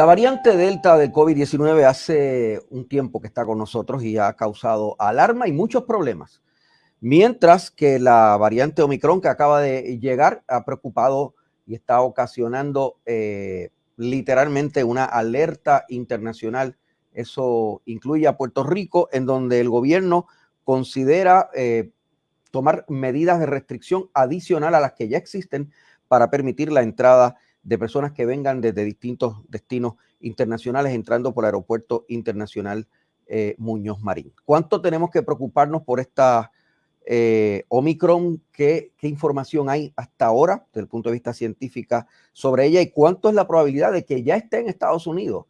La variante Delta del COVID-19 hace un tiempo que está con nosotros y ha causado alarma y muchos problemas. Mientras que la variante Omicron que acaba de llegar ha preocupado y está ocasionando eh, literalmente una alerta internacional. Eso incluye a Puerto Rico, en donde el gobierno considera eh, tomar medidas de restricción adicional a las que ya existen para permitir la entrada de personas que vengan desde distintos destinos internacionales entrando por el aeropuerto internacional eh, Muñoz Marín. ¿Cuánto tenemos que preocuparnos por esta eh, Omicron? ¿qué, ¿Qué información hay hasta ahora desde el punto de vista científico sobre ella y cuánto es la probabilidad de que ya esté en Estados Unidos?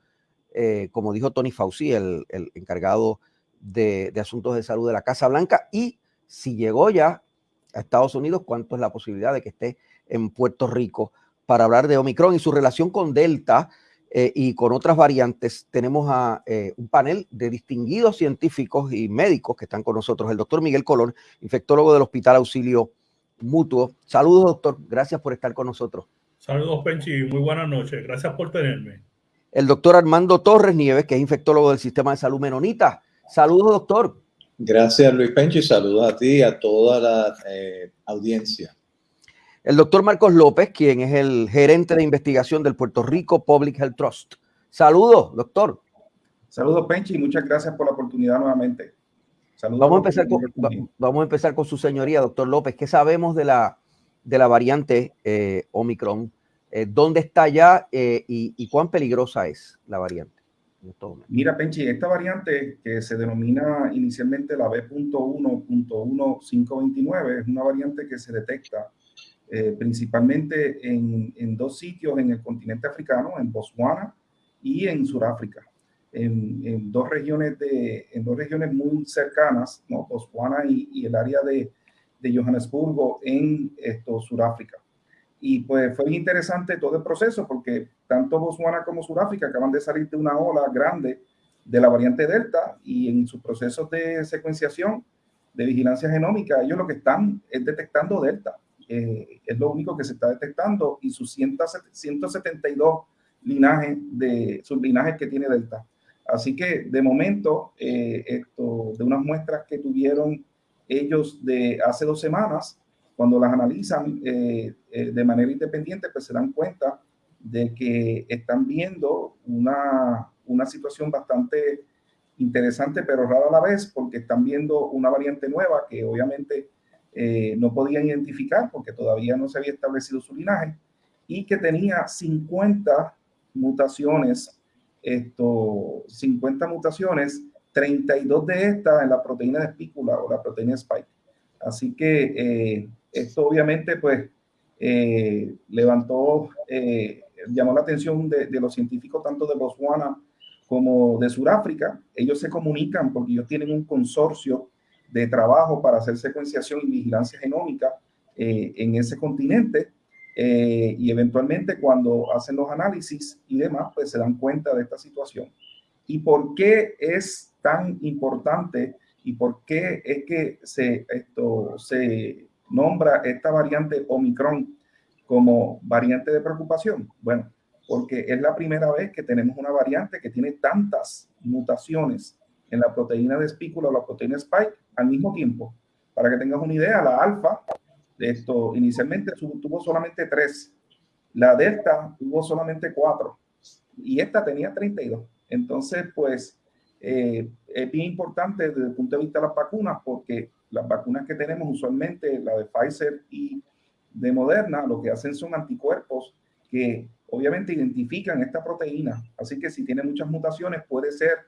Eh, como dijo Tony Fauci, el, el encargado de, de asuntos de salud de la Casa Blanca, y si llegó ya a Estados Unidos, cuánto es la posibilidad de que esté en Puerto Rico para hablar de Omicron y su relación con Delta eh, y con otras variantes. Tenemos a eh, un panel de distinguidos científicos y médicos que están con nosotros. El doctor Miguel Colón, infectólogo del Hospital Auxilio Mutuo. Saludos, doctor. Gracias por estar con nosotros. Saludos, Penchi. Muy buenas noches. Gracias por tenerme. El doctor Armando Torres Nieves, que es infectólogo del Sistema de Salud Menonita. Saludos, doctor. Gracias, Luis Penchi. Saludos a ti y a toda la eh, audiencia el doctor Marcos López, quien es el gerente de investigación del Puerto Rico Public Health Trust. Saludos, doctor. Saludos, Penchi, y muchas gracias por la oportunidad nuevamente. Saludos vamos, a empezar con, vamos a empezar con su señoría, doctor López. ¿Qué sabemos de la, de la variante eh, Omicron? Eh, ¿Dónde está ya eh, y, y, cuán peligrosa es la variante? Mira, Penchi, esta variante que se denomina inicialmente la B.1.1529 es una variante que se detecta eh, principalmente en, en, dos sitios en el continente africano, en Botswana y en Sudáfrica, en, en, dos regiones de, en dos regiones muy cercanas, ¿no? Botswana y, y el área de, de, Johannesburgo en esto, Sudáfrica. Y pues fue interesante todo el proceso porque tanto Botswana como Sudáfrica acaban de salir de una ola grande de la variante Delta y en sus procesos de secuenciación, de vigilancia genómica, ellos lo que están es detectando Delta eh, es lo único que se está detectando y sus 172 linajes de sus linajes que tiene Delta. Así que de momento, eh, esto, de unas muestras que tuvieron ellos de hace dos semanas, cuando las analizan eh, de manera independiente, pues se dan cuenta de que están viendo una, una situación bastante interesante, pero rara a la vez, porque están viendo una variante nueva que obviamente eh, no podían identificar porque todavía no se había establecido su linaje y que tenía 50 mutaciones, esto, 50 mutaciones, 32 de estas en la proteína de espícula o la proteína spike. Así que eh, esto obviamente pues eh, levantó, llamó la atención de, los científicos tanto de Botswana como de Sudáfrica. Ellos se comunican porque ellos tienen un consorcio de trabajo para hacer secuenciación y vigilancia genómica eh, en ese continente eh, y eventualmente cuando hacen los análisis y demás, pues se dan cuenta de esta situación. ¿Y por qué es tan importante y por qué es que se, esto, se nombra esta variante Omicron como variante de preocupación? Bueno, porque es la primera vez que tenemos una variante que tiene tantas mutaciones en la proteína de espícula o la proteína spike al mismo tiempo. Para que tengas una idea, la alfa, esto inicialmente tuvo solamente tres, la delta tuvo solamente cuatro y esta tenía 32. Entonces, pues eh, es bien importante desde el punto de vista de las vacunas porque las vacunas que tenemos usualmente, la de Pfizer y de Moderna, lo que hacen son anticuerpos que obviamente identifican esta proteína. Así que si tiene muchas mutaciones puede ser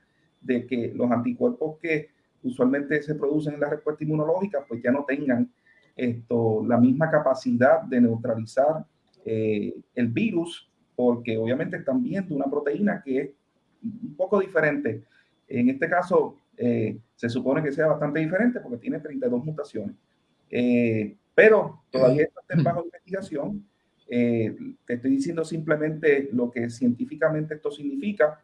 de que los anticuerpos que usualmente se producen en la respuesta inmunológica, pues ya no tengan esto, la misma capacidad de neutralizar eh, el virus, porque obviamente están viendo una proteína que es un poco diferente. En este caso, eh, se supone que sea bastante diferente porque tiene 32 mutaciones. Eh, pero todavía está en bajo investigación. te estoy diciendo simplemente lo que científicamente esto significa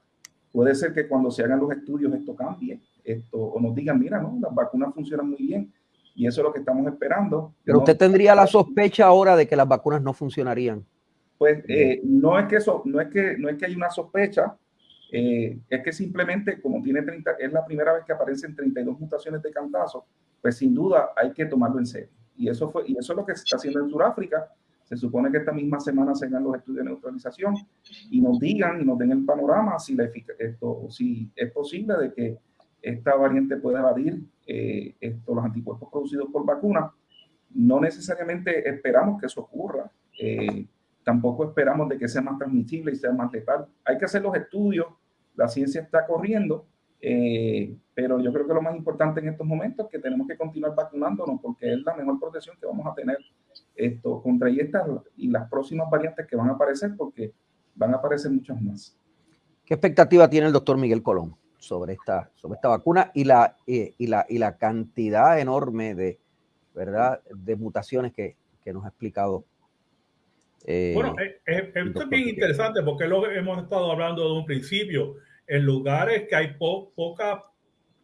Puede ser que cuando se hagan los estudios esto cambie, esto, o nos digan, mira, no, las vacunas funcionan muy bien. Y eso es lo que estamos esperando. Pero usted tendría la sospecha ahora de que las vacunas no funcionarían. Pues eh, no es que eso, no es que no es que hay una sospecha, eh, es que simplemente como tiene 30, es la primera vez que aparecen 32 mutaciones de cantazo, pues sin duda hay que tomarlo en serio. Y eso fue y eso es lo que se está haciendo en Sudáfrica. Se supone que esta misma semana se hagan los estudios de neutralización y nos digan y nos den el panorama si, la esto, si es posible de que esta variante pueda evadir eh, esto, los anticuerpos producidos por vacuna. No necesariamente esperamos que eso ocurra. Eh, tampoco esperamos de que sea más transmisible y sea más letal. Hay que hacer los estudios, la ciencia está corriendo, eh, pero yo creo que lo más importante en estos momentos es que tenemos que continuar vacunándonos porque es la mejor protección que vamos a tener esto contra estas y las próximas variantes que van a aparecer porque van a aparecer muchas más. ¿Qué expectativa tiene el doctor Miguel Colón sobre esta, sobre esta vacuna y la, y, la, y la cantidad enorme de, ¿verdad? de mutaciones que, que nos ha explicado eh, bueno, eh, eh, esto es bien interesante porque lo hemos estado hablando de un principio. En lugares que hay poca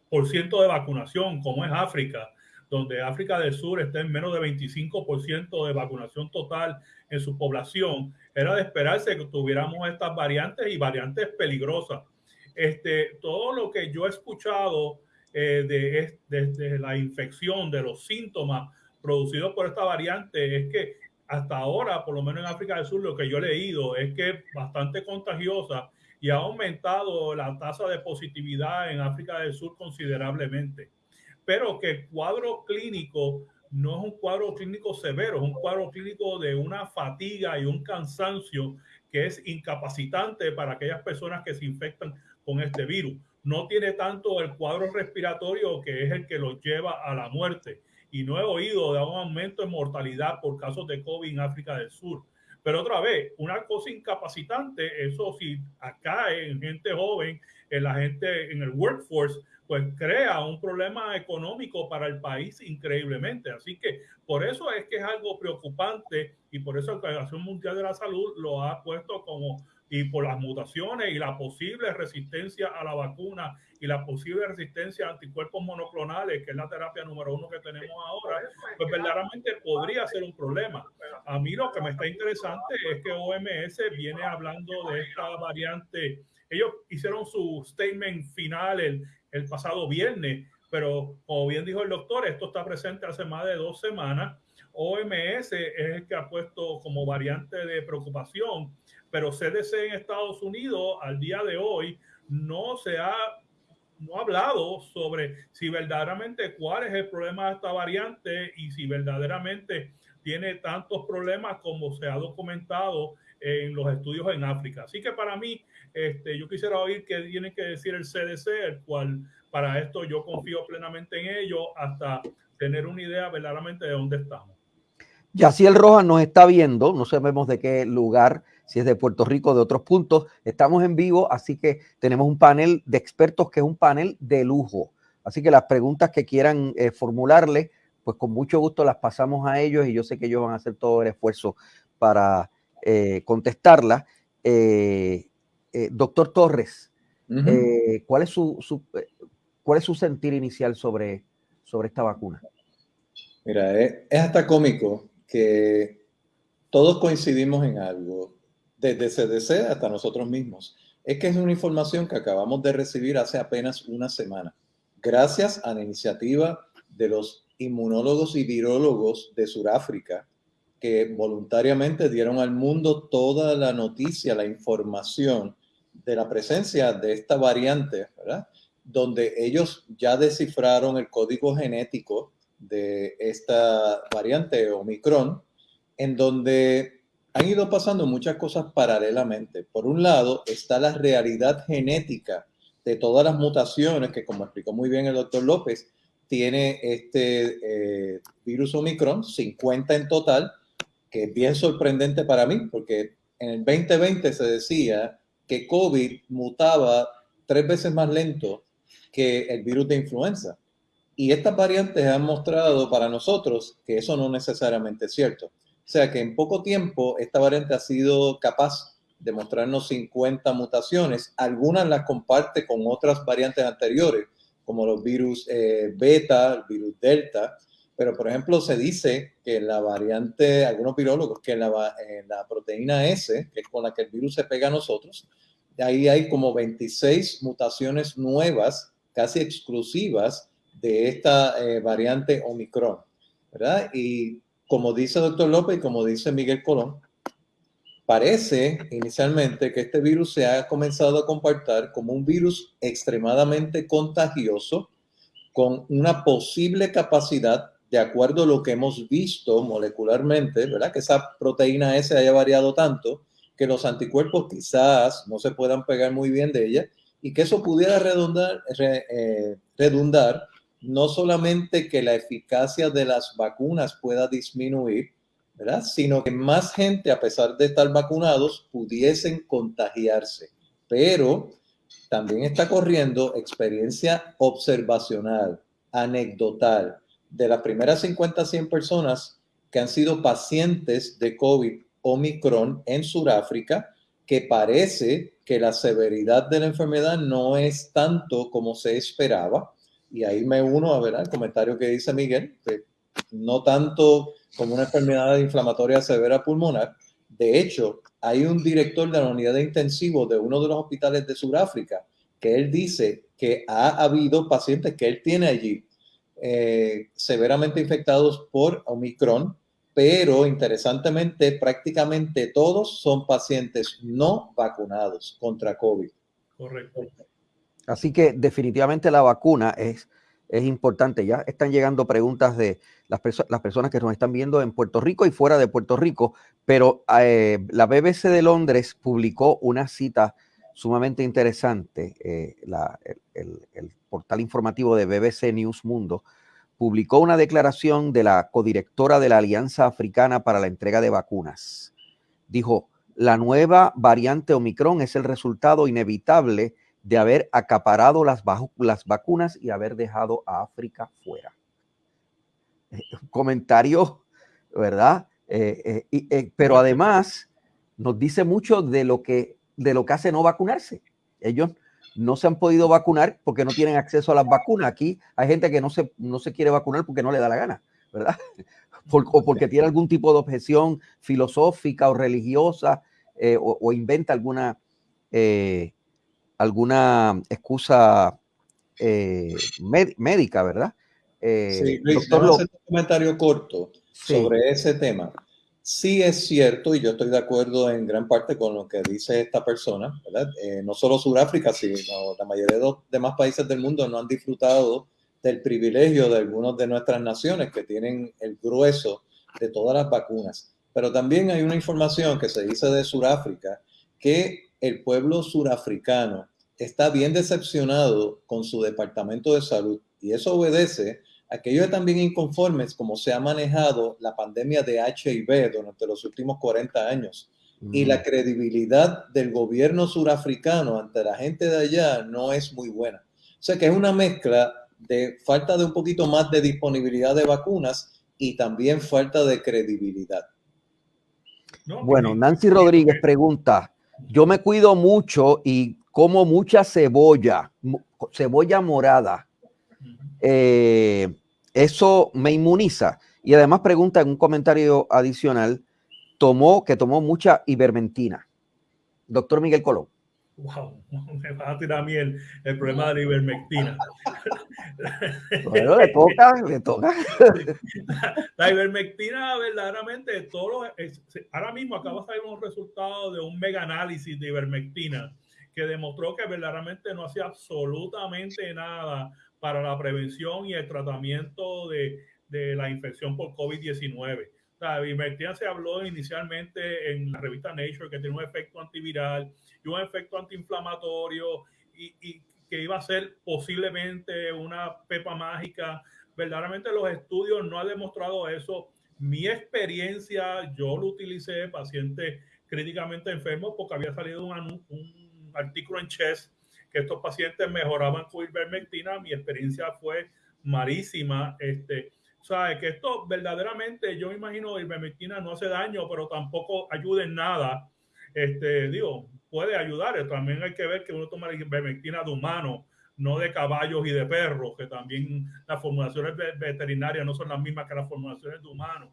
por ciento de vacunación, como es África, donde África del Sur está en menos de 25% de vacunación total en su población, era de esperarse que tuviéramos estas variantes y variantes peligrosas. Este, todo lo que yo he escuchado de, de, la infección, de los síntomas producidos por esta variante, es que hasta ahora, por lo menos en África del Sur, lo que yo he leído es que es bastante contagiosa y ha aumentado la tasa de positividad en África del Sur considerablemente. Pero que el cuadro clínico no es un cuadro clínico severo, es un cuadro clínico de una fatiga y un cansancio que es incapacitante para aquellas personas que se infectan con este virus. No tiene tanto el cuadro respiratorio que es el que los lleva a la muerte y no he oído de un aumento en mortalidad por casos de COVID en África del Sur. Pero otra vez, una cosa incapacitante, eso sí, acá en gente joven, en la gente en el workforce, pues crea un problema económico para el país increíblemente. Así que por eso es que es algo preocupante y por eso la Organización Mundial de la Salud lo ha puesto como y por las mutaciones y la posible resistencia a la vacuna y la posible resistencia a anticuerpos monoclonales, que es la terapia número uno que tenemos ahora, pues verdaderamente podría ser un problema. A mí lo que me está interesante es que OMS viene hablando de esta variante. Ellos hicieron su statement final el, el pasado viernes, pero como bien dijo el doctor, esto está presente hace más de dos semanas. OMS es el que ha puesto como variante de preocupación pero CDC en Estados Unidos al día de hoy no se ha, no ha hablado sobre si verdaderamente cuál es el problema de esta variante y si verdaderamente tiene tantos problemas como se ha documentado en los estudios en África. Así que para mí, este, yo quisiera oír qué tiene que decir el CDC, el cual para esto yo confío plenamente en ello hasta tener una idea verdaderamente de dónde estamos. Yaciel Rojas nos está viendo, no sabemos de qué lugar si es de Puerto Rico, de otros puntos. Estamos en vivo, así que tenemos un panel de expertos que es un panel de lujo. Así que las preguntas que quieran eh, formularle, pues con mucho gusto las pasamos a ellos y yo sé que ellos van a hacer todo el esfuerzo para eh, contestarlas. Eh, doctor Torres, ¿cuál, es su, ¿cuál es su sentir inicial sobre, sobre esta vacuna? Mira, es hasta cómico que todos coincidimos en algo desde CDC hasta nosotros mismos, es que es una información que acabamos de recibir hace apenas una semana, gracias a la iniciativa de los inmunólogos y virólogos de Sudáfrica, que voluntariamente dieron al mundo toda la noticia, la información de la presencia de esta variante, ¿verdad? Donde ellos ya descifraron el código genético de esta variante Omicron, en donde han ido pasando muchas cosas paralelamente. Por un lado está la realidad genética de todas las mutaciones que, como explicó muy bien el doctor López, tiene este eh, virus Omicron, 50 en total, que es bien sorprendente para mí, porque en el 2020 se decía que COVID mutaba tres veces más lento que el virus de influenza. Y estas variantes han mostrado para nosotros que eso no necesariamente es cierto. O sea que en poco tiempo esta variante ha sido capaz de mostrarnos 50 mutaciones. Algunas las comparte con otras variantes anteriores, como los virus eh, beta, el virus delta, pero por ejemplo se dice que la variante, algunos virólogos, que la, la proteína S, que es con la que el virus se pega a nosotros, ahí hay como 26 mutaciones nuevas, casi exclusivas de esta eh, variante Omicron, ¿verdad? Y como dice el doctor López y como dice Miguel Colón, parece inicialmente que este virus se ha comenzado a comportar como un virus extremadamente contagioso con una posible capacidad, de acuerdo a lo que hemos visto molecularmente, ¿verdad? Que esa proteína S haya variado tanto que los anticuerpos quizás no se puedan pegar muy bien de ella y que eso pudiera redundar, eh, no solamente que la eficacia de las vacunas pueda disminuir, ¿verdad? Sino que más gente, a pesar de estar vacunados, pudiesen contagiarse. Pero también está corriendo experiencia observacional, anecdotal, de las primeras 50 100 personas que han sido pacientes de COVID Omicron en Sudáfrica, que parece que la severidad de la enfermedad no es tanto como se esperaba. Y ahí me uno a ver el comentario que dice Miguel, no tanto como una enfermedad inflamatoria severa pulmonar. De hecho, hay un director de la unidad de intensivo de uno de los hospitales de Sudáfrica que él dice que ha habido pacientes que él tiene allí eh, severamente infectados por Omicron, pero interesantemente prácticamente todos son pacientes no vacunados contra COVID. Correcto. Así que definitivamente la vacuna es es importante. Ya están llegando preguntas de las, las, personas que nos están viendo en Puerto Rico y fuera de Puerto Rico, pero eh, la BBC de Londres publicó una cita sumamente interesante. Eh, el, portal informativo de BBC News Mundo publicó una declaración de la codirectora de la Alianza Africana para la Entrega de Vacunas. Dijo, la nueva variante Omicron es el resultado inevitable de haber acaparado las, vacunas y haber dejado a África fuera. Eh, comentario, ¿verdad? Eh, pero además nos dice mucho de lo, que, de lo que hace no vacunarse. Ellos no se han podido vacunar porque no tienen acceso a las vacunas. Aquí hay gente que no se, no se quiere vacunar porque no le da la gana, ¿verdad? o porque tiene algún tipo de objeción filosófica o religiosa o, inventa alguna alguna excusa eh, médica, ¿verdad? Eh, sí, Luis, doctor, hacer un comentario corto sobre ese tema. Sí es cierto, y yo estoy de acuerdo en gran parte con lo que dice esta persona, ¿verdad? Eh, no solo Sudáfrica, sino la mayoría de los demás países del mundo no han disfrutado del privilegio de algunas de nuestras naciones que tienen el grueso de todas las vacunas. Pero también hay una información que se dice de Sudáfrica que el pueblo surafricano está bien decepcionado con su departamento de salud y eso obedece a que ellos también inconformes como se ha manejado la pandemia de HIV durante los últimos 40 años. Y la mm. credibilidad del gobierno surafricano ante la gente de allá no es muy buena. O sea que es una mezcla de falta de un poquito más de disponibilidad de vacunas y también falta de credibilidad. bueno, Nancy Rodríguez pregunta, yo me cuido mucho y como mucha cebolla, cebolla morada. Eh, eso me inmuniza. Y además pregunta en un comentario adicional, tomó, que tomó mucha ivermentina. Doctor Miguel Colón. Wow, me va a tirar a mí el, problema de la ivermectina. Bueno, le toca, le toca. La, ivermectina, verdaderamente, todos ahora mismo acaba de salir un resultado de un mega análisis de ivermectina que demostró que verdaderamente no hacía absolutamente nada para la prevención y el tratamiento de, de la infección por COVID-19. La ivermectina se habló inicialmente en la revista Nature que tiene un efecto antiviral y un efecto antiinflamatorio y, y que iba a ser posiblemente una pepa mágica. Verdaderamente los estudios no han demostrado eso. Mi experiencia, yo lo utilicé pacientes críticamente enfermos porque había salido un, un artículo en Chess que estos pacientes mejoraban con ivermectina. Mi experiencia fue marísima. Este, sea, que esto verdaderamente, yo me imagino, ivermectina no hace daño, pero tampoco ayuda en nada. Este, digo, puede ayudar. También hay que ver que uno toma la ivermectina de humano no de caballos y de perros, que también las formulaciones veterinarias no son las mismas que las formulaciones de humanos.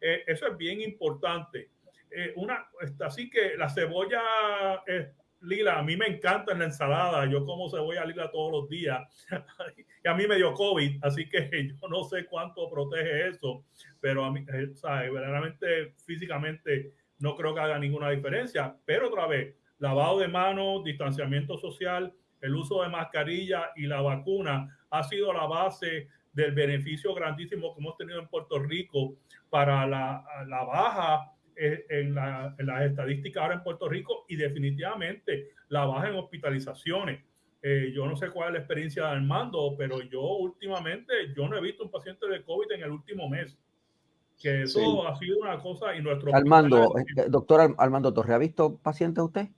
Eh, eso es bien importante. Eh, una, así que la cebolla es lila, a mí me encanta en la ensalada, yo como cebolla lila todos los días y a mí me dio COVID, así que yo no sé cuánto protege eso, pero a mí, eh, ¿sabes? verdaderamente físicamente no creo que haga ninguna diferencia, pero otra vez, lavado de manos, distanciamiento social, el uso de mascarilla y la vacuna ha sido la base del beneficio grandísimo que hemos tenido en Puerto Rico para la, la baja en, la, en, las estadísticas ahora en Puerto Rico y definitivamente la baja en hospitalizaciones. Eh, yo no sé cuál es la experiencia de Armando, pero yo últimamente, yo no he visto un paciente de COVID en el último mes. Que eso ha sido una cosa y nuestro... Armando, eh, doctor Armando Torre, ¿ha visto pacientes usted?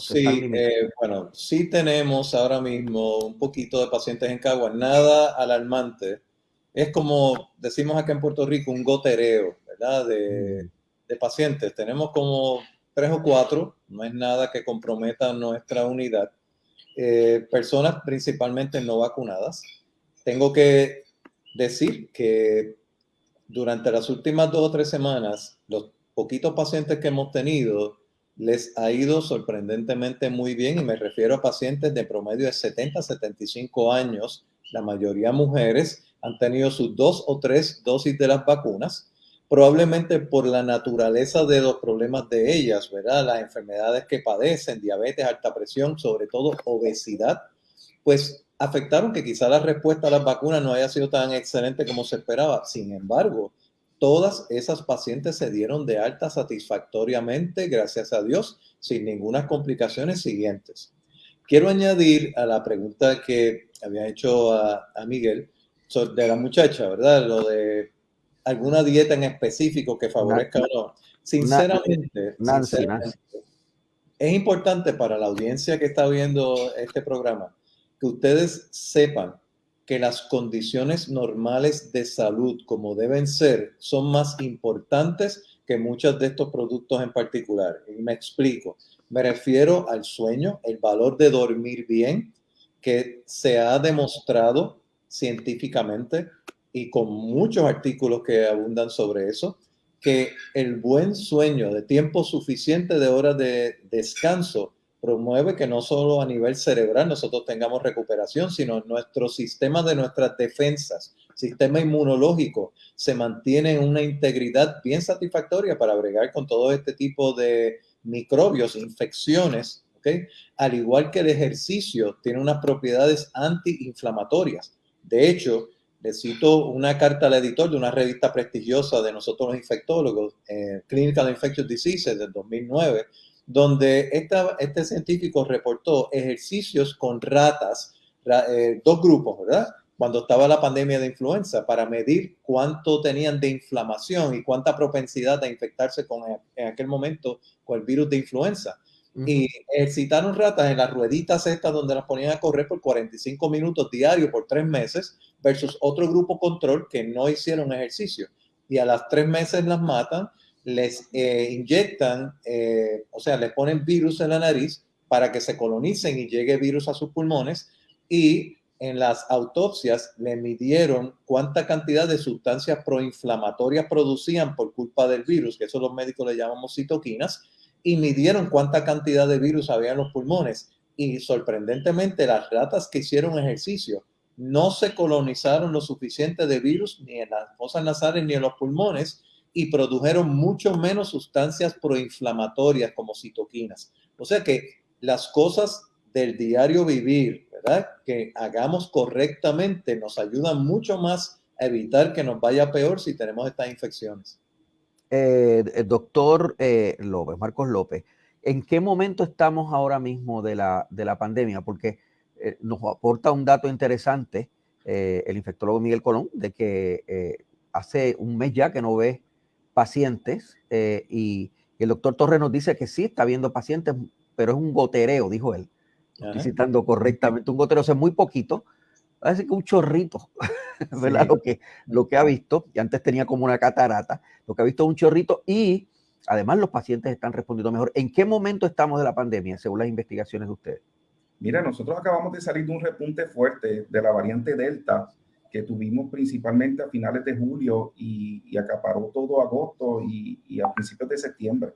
sí, eh, bueno, sí tenemos ahora mismo un poquito de pacientes en Cagua, nada alarmante. Es como decimos acá en Puerto Rico, un gotereo, ¿verdad? De, mm. De pacientes. Tenemos como tres o cuatro, no es nada que comprometa nuestra unidad. Eh, personas principalmente no vacunadas. Tengo que decir que durante las últimas dos o tres semanas, los poquitos pacientes que hemos tenido, les ha ido sorprendentemente muy bien y me refiero a pacientes de promedio de 70 a 75 años, la mayoría mujeres, han tenido sus dos o tres dosis de las vacunas, probablemente por la naturaleza de los problemas de ellas, ¿verdad? Las enfermedades que padecen, diabetes, alta presión, sobre todo obesidad, pues afectaron que quizá la respuesta a las vacunas no haya sido tan excelente como se esperaba. Sin embargo, Todas esas pacientes se dieron de alta satisfactoriamente, gracias a Dios, sin ninguna complicaciones siguientes. Quiero añadir a la pregunta que había hecho a, Miguel de la muchacha, ¿verdad? Lo de alguna dieta en específico que favorezca o no. Sinceramente, sinceramente es importante para la audiencia que está viendo este programa que ustedes sepan que las condiciones normales de salud como deben ser son más importantes que muchos de estos productos en particular. Y me explico. Me refiero al sueño, el valor de dormir bien, que se ha demostrado científicamente y con muchos artículos que abundan sobre eso, que el buen sueño de tiempo suficiente de horas de descanso promueve que no solo a nivel cerebral nosotros tengamos recuperación, sino nuestro sistema de nuestras defensas, sistema inmunológico, se mantiene en una integridad bien satisfactoria para bregar con todo este tipo de microbios, infecciones, ¿okay? Al igual que el ejercicio tiene unas propiedades antiinflamatorias. De hecho, le cito una carta al editor de una revista prestigiosa de nosotros los infectólogos, eh, Clinical Infectious Diseases del 2009, donde este científico reportó ejercicios con ratas, eh, dos grupos, ¿verdad? Cuando estaba la pandemia de influenza, para medir cuánto tenían de inflamación y cuánta propensidad a infectarse con, en aquel momento con el virus de influenza. Y ejercitaron ratas en las rueditas estas donde las ponían a correr por 45 minutos diarios por tres meses versus otro grupo control que no hicieron ejercicio. Y a las tres meses las matan les eh, inyectan, eh, o sea, les ponen virus en la nariz para que se colonicen y llegue virus a sus pulmones y en las autopsias le midieron cuánta cantidad de sustancias proinflamatorias producían por culpa del virus, que eso los médicos le llamamos citoquinas, y midieron cuánta cantidad de virus había en los pulmones. Y sorprendentemente las ratas que hicieron ejercicio no se colonizaron lo suficiente de virus ni en las fosas nasales ni en los pulmones, y produjeron mucho menos sustancias proinflamatorias como citoquinas. O sea que las cosas del diario vivir, ¿verdad? Que hagamos correctamente nos ayudan mucho más a evitar que nos vaya peor si tenemos estas infecciones. Eh, eh, doctor eh, López, Marcos López, ¿en qué momento estamos ahora mismo de la, de la pandemia? Porque nos aporta un dato interesante el infectólogo Miguel Colón de que hace un mes ya que no ve pacientes eh, y, el doctor Torres nos dice que sí, está viendo pacientes, pero es un gotereo, dijo él. Estoy citando correctamente, un gotereo, o sea, muy poquito, parece que un chorrito, ¿verdad? Lo, que, lo que ha visto, y antes tenía como una catarata, lo que ha visto es un chorrito y además los pacientes están respondiendo mejor. ¿En qué momento estamos de la pandemia, según las investigaciones de ustedes? Mira, nosotros acabamos de salir de un repunte fuerte de la variante Delta que tuvimos principalmente a finales de julio y, acaparó todo agosto y, a principios de septiembre.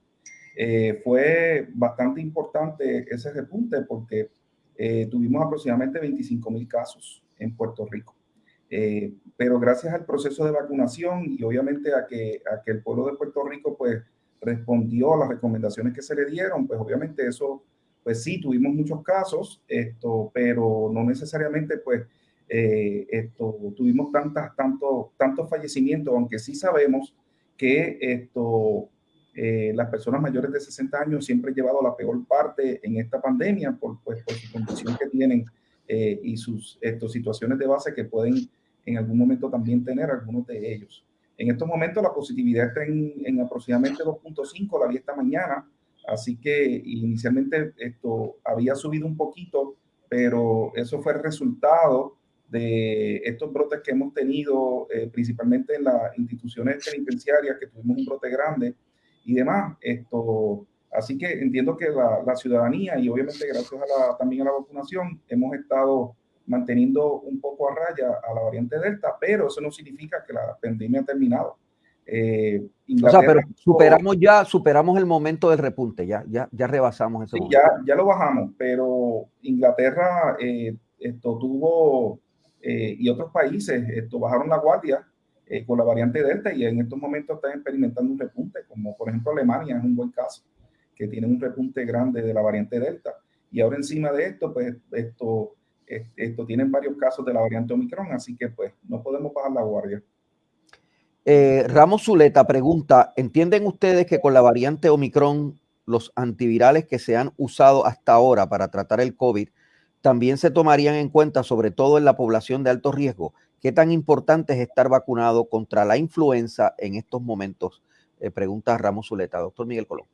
Eh, fue bastante importante ese repunte porque eh, tuvimos aproximadamente 25 mil casos en Puerto Rico. Eh, pero gracias al proceso de vacunación y obviamente a que, a que el pueblo de Puerto Rico pues respondió a las recomendaciones que se le dieron, pues obviamente eso, pues sí, tuvimos muchos casos, esto, pero no necesariamente pues eh, esto, tuvimos tantas, tanto, tantos fallecimientos, aunque sí sabemos que esto, eh, las personas mayores de 60 años siempre han llevado la peor parte en esta pandemia por, pues, por su condición que tienen eh, y sus estos, situaciones de base que pueden en algún momento también tener algunos de ellos. En estos momentos la positividad está en, en aproximadamente 2.5, la vi esta mañana, así que inicialmente esto había subido un poquito, pero eso fue el resultado de estos brotes que hemos tenido, eh, principalmente en las instituciones penitenciarias, que tuvimos un brote grande y demás. Esto, así que entiendo que la, la ciudadanía y obviamente gracias a la, también a la vacunación hemos estado manteniendo un poco a raya a la variante Delta, pero eso no significa que la pandemia ha terminado. Eh, o sea, pero superamos ya, superamos el momento del repunte, ya, ya, ya rebasamos ese sí, Ya, ya lo bajamos, pero Inglaterra eh, esto tuvo eh, y otros países esto, bajaron la guardia eh, con la variante Delta y en estos momentos están experimentando un repunte, como por ejemplo Alemania es un buen caso, que tiene un repunte grande de la variante Delta. Y ahora encima de esto, pues esto, esto tienen varios casos de la variante Omicron, así que pues no podemos bajar la guardia. Eh, Ramos Zuleta pregunta, ¿entienden ustedes que con la variante Omicron los antivirales que se han usado hasta ahora para tratar el COVID también se tomarían en cuenta, sobre todo en la población de alto riesgo, qué tan importante es estar vacunado contra la influenza en estos momentos, eh, pregunta Ramos Zuleta. Doctor Miguel Colón.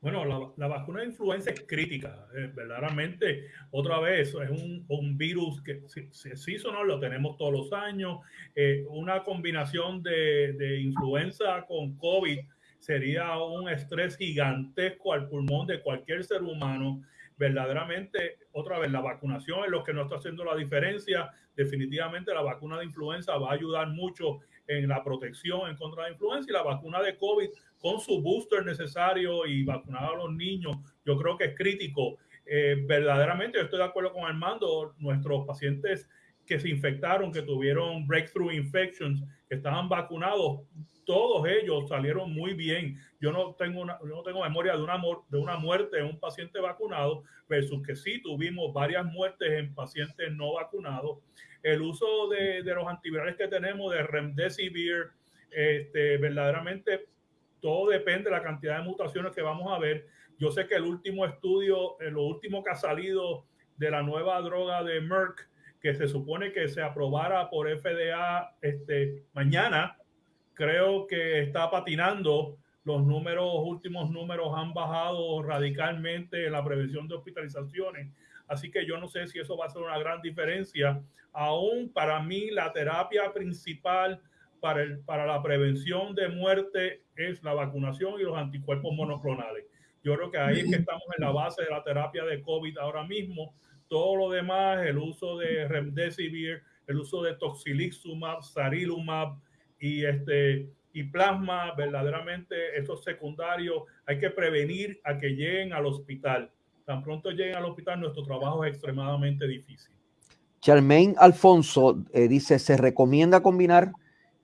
Bueno, la, vacuna de influenza es crítica, eh, verdaderamente. Otra vez, es un, virus que sí, o no lo tenemos todos los años. Eh, una combinación de, de, influenza con COVID sería un estrés gigantesco al pulmón de cualquier ser humano verdaderamente, otra vez, la vacunación es lo que nos está haciendo la diferencia. Definitivamente la vacuna de influenza va a ayudar mucho en la protección en contra de la influenza y la vacuna de COVID con su booster necesario y vacunar a los niños, yo creo que es crítico. Eh, verdaderamente, yo estoy de acuerdo con Armando, nuestros pacientes que se infectaron, que tuvieron breakthrough infections, que estaban vacunados, todos ellos salieron muy bien. Yo no tengo, una, no tengo memoria de una, de una muerte en un paciente vacunado versus que sí tuvimos varias muertes en pacientes no vacunados. El uso de, de los antivirales que tenemos, de Remdesivir, este, verdaderamente todo depende de la cantidad de mutaciones que vamos a ver. Yo sé que el último estudio, eh, lo último que ha salido de la nueva droga de Merck, que se supone que se aprobara por FDA este, mañana, creo que está patinando. Los números, últimos números han bajado radicalmente en la prevención de hospitalizaciones. Así que yo no sé si eso va a ser una gran diferencia. Aún para mí la terapia principal para, el, para la prevención de muerte es la vacunación y los anticuerpos monoclonales. Yo creo que ahí es que estamos en la base de la terapia de COVID ahora mismo. Todo lo demás, el uso de remdesivir, el uso de toxilizumab, sarilumab, y, este, y plasma, verdaderamente esos secundarios, hay que prevenir a que lleguen al hospital. Tan pronto lleguen al hospital, nuestro trabajo es extremadamente difícil. Charmaine Alfonso eh, dice, se recomienda combinar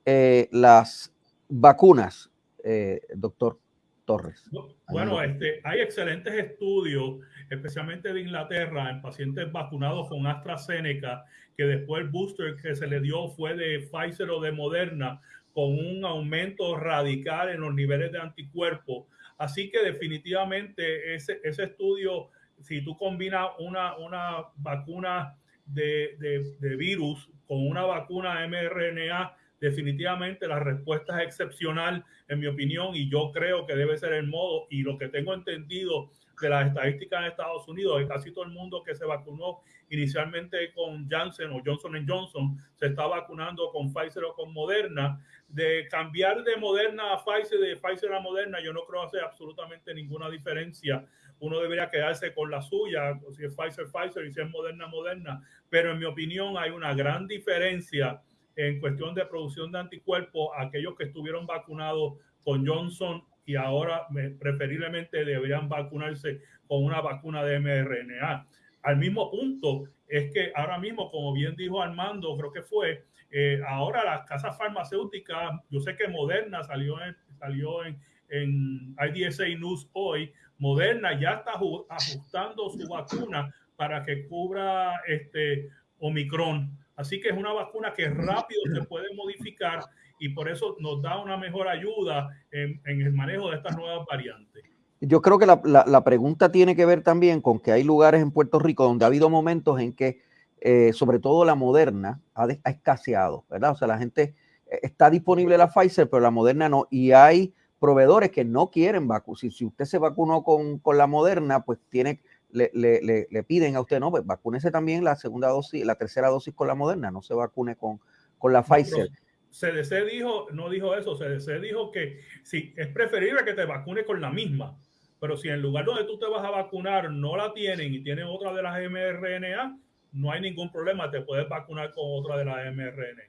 eh, las vacunas, eh, doctor Torres. Bueno, este, hay excelentes estudios, especialmente de Inglaterra, en pacientes vacunados con AstraZeneca, que después el booster que se le dio fue de Pfizer o de Moderna, con un aumento radical en los niveles de anticuerpos. Así que definitivamente ese, ese estudio, si tú combinas una, una vacuna de, de, de virus con una vacuna mRNA, definitivamente la respuesta es excepcional, en mi opinión, y yo creo que debe ser el modo. Y lo que tengo entendido de las estadísticas en Estados Unidos, de casi todo el mundo que se vacunó inicialmente con Janssen o Johnson Johnson, se está vacunando con Pfizer o con Moderna. De cambiar de Moderna a Pfizer, de Pfizer a Moderna, yo no creo hacer absolutamente ninguna diferencia. Uno debería quedarse con la suya, si es Pfizer, Pfizer y si es Moderna, Moderna. Pero en mi opinión hay una gran diferencia en cuestión de producción de anticuerpos aquellos que estuvieron vacunados con Johnson y ahora preferiblemente deberían vacunarse con una vacuna de mRNA. Al mismo punto es que ahora mismo, como bien dijo Armando, creo que fue, eh, ahora las casas farmacéuticas, yo sé que Moderna salió en, salió en, en IDSA News hoy, Moderna ya está ajustando su vacuna para que cubra este Omicron. Así que es una vacuna que rápido se puede modificar y por eso nos da una mejor ayuda en, el manejo de estas nuevas variantes. Yo creo que la, pregunta tiene que ver también con que hay lugares en Puerto Rico donde ha habido momentos en que, eh, sobre todo la moderna, ha, escaseado, ¿verdad? O sea, la gente eh, está disponible la Pfizer, pero la moderna no. Y hay proveedores que no quieren vacunar. Si, si, usted se vacunó con, la moderna, pues tiene, le, le, le, piden a usted, no, pues vacúnese también la segunda dosis, la tercera dosis con la moderna, no se vacune con, con la Pfizer. CDC dijo, no dijo eso, CDC dijo que sí, es preferible que te vacune con la misma, pero si en el lugar donde tú te vas a vacunar no la tienen y tienen otra de las mRNA, no hay ningún problema, te puedes vacunar con otra de las mRNA.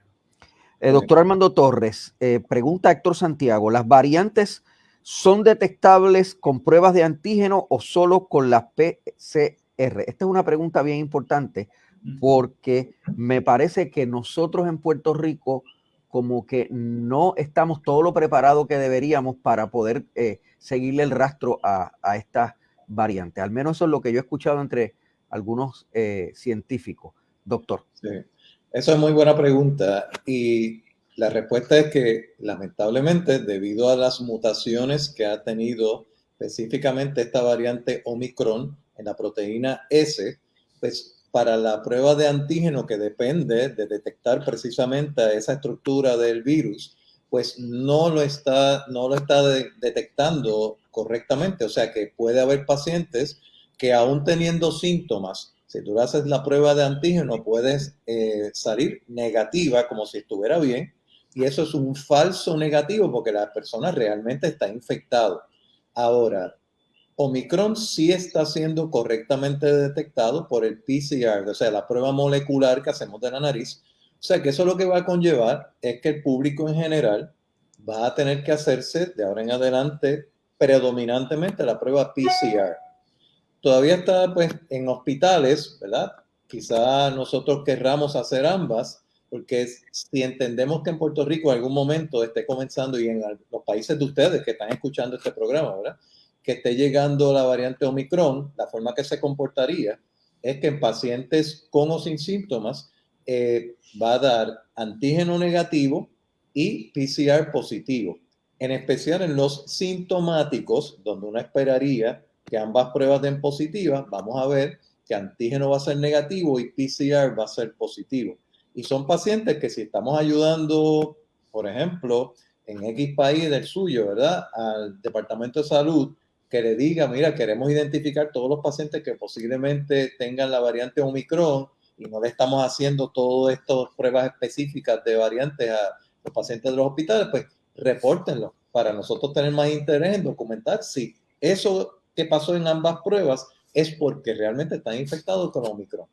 Eh, doctor Armando Torres, eh, pregunta Héctor Santiago, ¿las variantes son detectables con pruebas de antígeno o solo con las PCR? Esta es una pregunta bien importante porque me parece que nosotros en Puerto Rico como que no estamos todo lo preparado que deberíamos para poder eh, seguirle el rastro a, a estas variantes. Al menos eso es lo que yo he escuchado entre algunos eh, científicos. Doctor. Sí, eso es muy buena pregunta y la respuesta es que lamentablemente debido a las mutaciones que ha tenido específicamente esta variante Omicron en la proteína S, pues para la prueba de antígeno que depende de detectar precisamente esa estructura del virus, pues no lo está, no lo está detectando correctamente. O sea que puede haber pacientes que aún teniendo síntomas, si tú haces la prueba de antígeno, puedes eh, salir negativa como si estuviera bien. Y eso es un falso negativo porque la persona realmente está infectada. Ahora, Omicron sí está siendo correctamente detectado por el PCR, o sea, la prueba molecular que hacemos de la nariz. O sea, que eso lo que va a conllevar es que el público en general va a tener que hacerse de ahora en adelante predominantemente la prueba PCR. Todavía está pues en hospitales, ¿verdad? Quizá nosotros querramos hacer ambas, porque si entendemos que en Puerto Rico en algún momento esté comenzando y en los países de ustedes que están escuchando este programa, ¿verdad? que esté llegando la variante Omicron, la forma que se comportaría es que en pacientes con o sin síntomas eh, va a dar antígeno negativo y PCR positivo. En especial en los sintomáticos, donde uno esperaría que ambas pruebas den positivas, vamos a ver que antígeno va a ser negativo y PCR va a ser positivo. Y son pacientes que si estamos ayudando, por ejemplo, en X país del suyo, ¿verdad? Al Departamento de Salud que le diga, mira, queremos identificar todos los pacientes que posiblemente tengan la variante Omicron y no le estamos haciendo todas estas pruebas específicas de variantes a los pacientes de los hospitales, pues repórtenlo para nosotros tener más interés en documentar si eso que pasó en ambas pruebas es porque realmente están infectados con Omicron.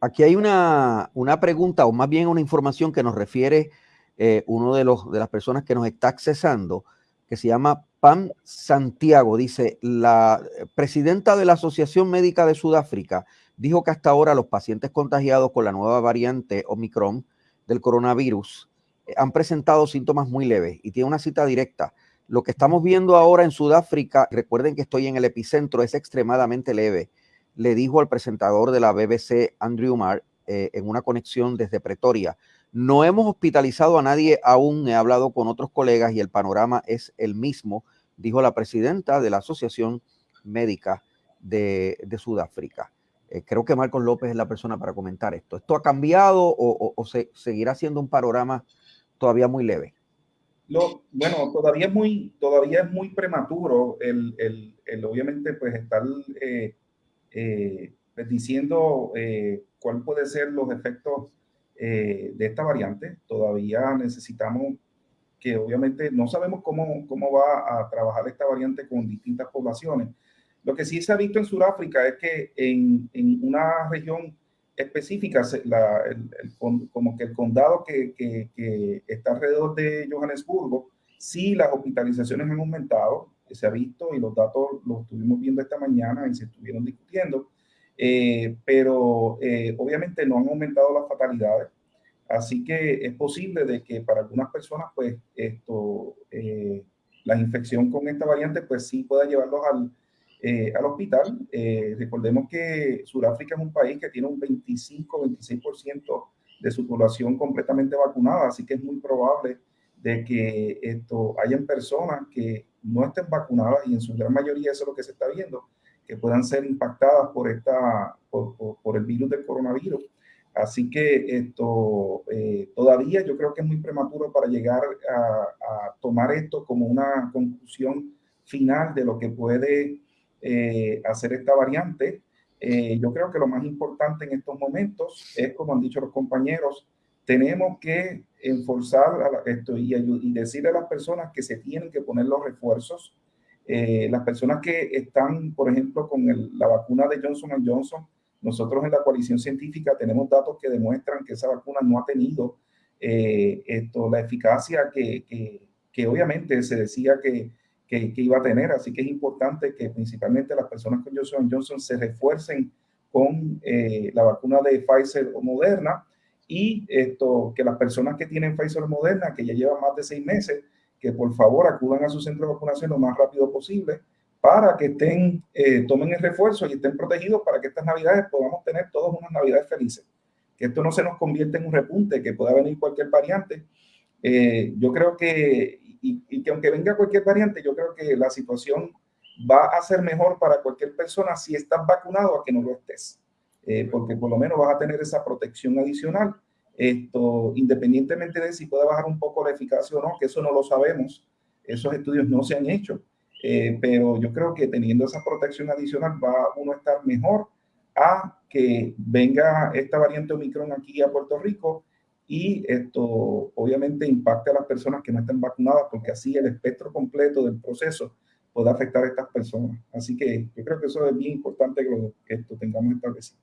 Aquí hay una, una pregunta o más bien una información que nos refiere eh, uno de, los, de las personas que nos está accesando que se llama Pam Santiago. Dice, la presidenta de la Asociación Médica de Sudáfrica dijo que hasta ahora los pacientes contagiados con la nueva variante Omicron del coronavirus eh, han presentado síntomas muy leves y tiene una cita directa. Lo que estamos viendo ahora en Sudáfrica, recuerden que estoy en el epicentro, es extremadamente leve. Le dijo al presentador de la BBC, Andrew Marr, eh, en una conexión desde Pretoria. No hemos hospitalizado a nadie aún, he hablado con otros colegas y el panorama es el mismo, dijo la presidenta de la Asociación Médica de, Sudáfrica. Eh, creo que Marcos López es la persona para comentar esto. ¿Esto ha cambiado o, se, seguirá siendo un panorama todavía muy leve? Bueno, todavía es muy, todavía es muy prematuro el, el, el obviamente, pues estar eh, eh, pues, diciendo eh, cuál puede ser los efectos de esta variante. Todavía necesitamos que obviamente no sabemos cómo, cómo va a trabajar esta variante con distintas poblaciones. Lo que sí se ha visto en Sudáfrica es que en, en una región específica, la, el, como que el condado que, que, que, está alrededor de Johannesburgo, sí las hospitalizaciones han aumentado, se ha visto y los datos los estuvimos viendo esta mañana y se estuvieron discutiendo, eh, pero eh, obviamente no han aumentado las fatalidades. Así que es posible de que para algunas personas, pues, esto, eh, la infección con esta variante, pues sí pueda llevarlos al, eh, al hospital. Eh, recordemos que Sudáfrica es un país que tiene un 25-26% de su población completamente vacunada, así que es muy probable de que esto hayan personas que no estén vacunadas y en su gran mayoría eso es lo que se está viendo, que puedan ser impactadas por, esta, por, el virus del coronavirus. Así que esto eh, todavía yo creo que es muy prematuro para llegar a, a tomar esto como una conclusión final de lo que puede eh, hacer esta variante. Eh, yo creo que lo más importante en estos momentos es, como han dicho los compañeros, tenemos que enforzar esto y, y, decirle a las personas que se tienen que poner los refuerzos. Eh, las personas que están, por ejemplo, con la vacuna de Johnson Johnson, nosotros en la coalición científica tenemos datos que demuestran que esa vacuna no ha tenido esto, la eficacia que, que, que obviamente se decía que, que, iba a tener. Así que es importante que principalmente las personas con Johnson Johnson se refuercen con eh, la vacuna de Pfizer o Moderna y esto, que las personas que tienen Pfizer Moderna, que ya llevan más de seis meses, que por favor acudan a su centro de vacunación lo más rápido posible para que estén, eh, tomen el refuerzo y estén protegidos para que estas navidades podamos tener todas unas navidades felices. Que esto no se nos convierta en un repunte, que pueda venir cualquier variante. Eh, yo creo que y, que aunque venga cualquier variante, yo creo que la situación va a ser mejor para cualquier persona si estás vacunado a que no lo estés, eh, porque por lo menos vas a tener esa protección adicional, esto independientemente de si puede bajar un poco la eficacia o no, que eso no lo sabemos, esos estudios no se han hecho, eh, pero yo creo que teniendo esa protección adicional va uno a estar mejor a que venga esta variante Omicron aquí a Puerto Rico y esto obviamente impacta a las personas que no estén vacunadas porque así el espectro completo del proceso puede afectar a estas personas. Así que yo creo que eso es bien importante que, lo, que esto tengamos establecido.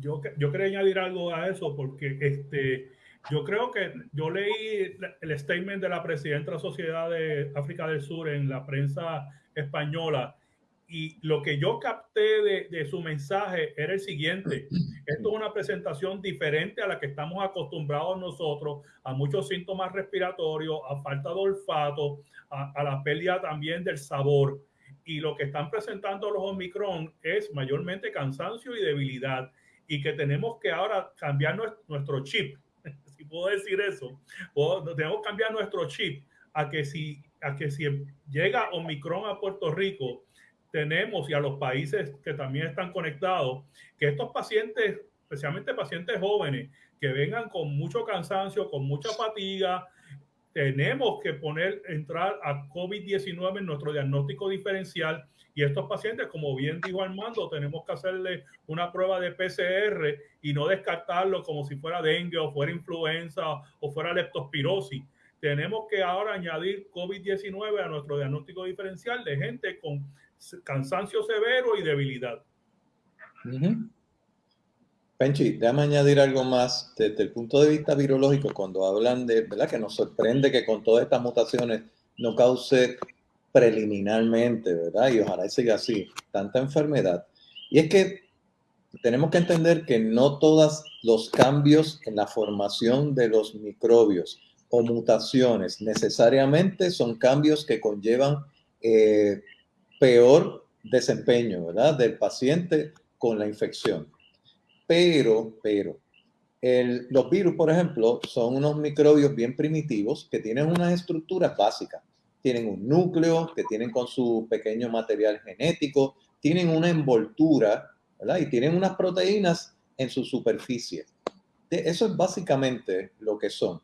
Yo, yo quería añadir algo a eso porque este, yo creo que yo leí el statement de la presidenta de la Sociedad de África del Sur en la prensa española y lo que yo capté de, de, su mensaje era el siguiente. Esto es una presentación diferente a la que estamos acostumbrados nosotros, a muchos síntomas respiratorios, a falta de olfato, a, a la pérdida también del sabor. Y lo que están presentando los Omicron es mayormente cansancio y debilidad. Y que tenemos que ahora cambiar nuestro chip, si puedo decir eso. tenemos que cambiar nuestro chip a que si, a que si llega Omicron a Puerto Rico, tenemos y a los países que también están conectados, que estos pacientes, especialmente pacientes jóvenes, que vengan con mucho cansancio, con mucha fatiga, tenemos que poner, entrar a COVID-19 en nuestro diagnóstico diferencial y estos pacientes, como bien dijo Armando, tenemos que hacerle una prueba de PCR y no descartarlo como si fuera dengue o fuera influenza o fuera leptospirosis. Tenemos que ahora añadir COVID-19 a nuestro diagnóstico diferencial de gente con cansancio severo y debilidad. Penchi, déjame añadir algo más desde el punto de vista virológico, cuando hablan de, ¿verdad? Que nos sorprende que con todas estas mutaciones no cause preliminarmente, ¿verdad? Y ojalá siga así, tanta enfermedad. Y es que tenemos que entender que no todos los cambios en la formación de los microbios o mutaciones necesariamente son cambios que conllevan eh, peor desempeño, ¿verdad? Del paciente con la infección. Pero, pero, los virus, por ejemplo, son unos microbios bien primitivos que tienen unas estructuras básicas. Tienen un núcleo, que tienen con su pequeño material genético, tienen una envoltura, ¿verdad? Y tienen unas proteínas en su superficie. eso es básicamente lo que son.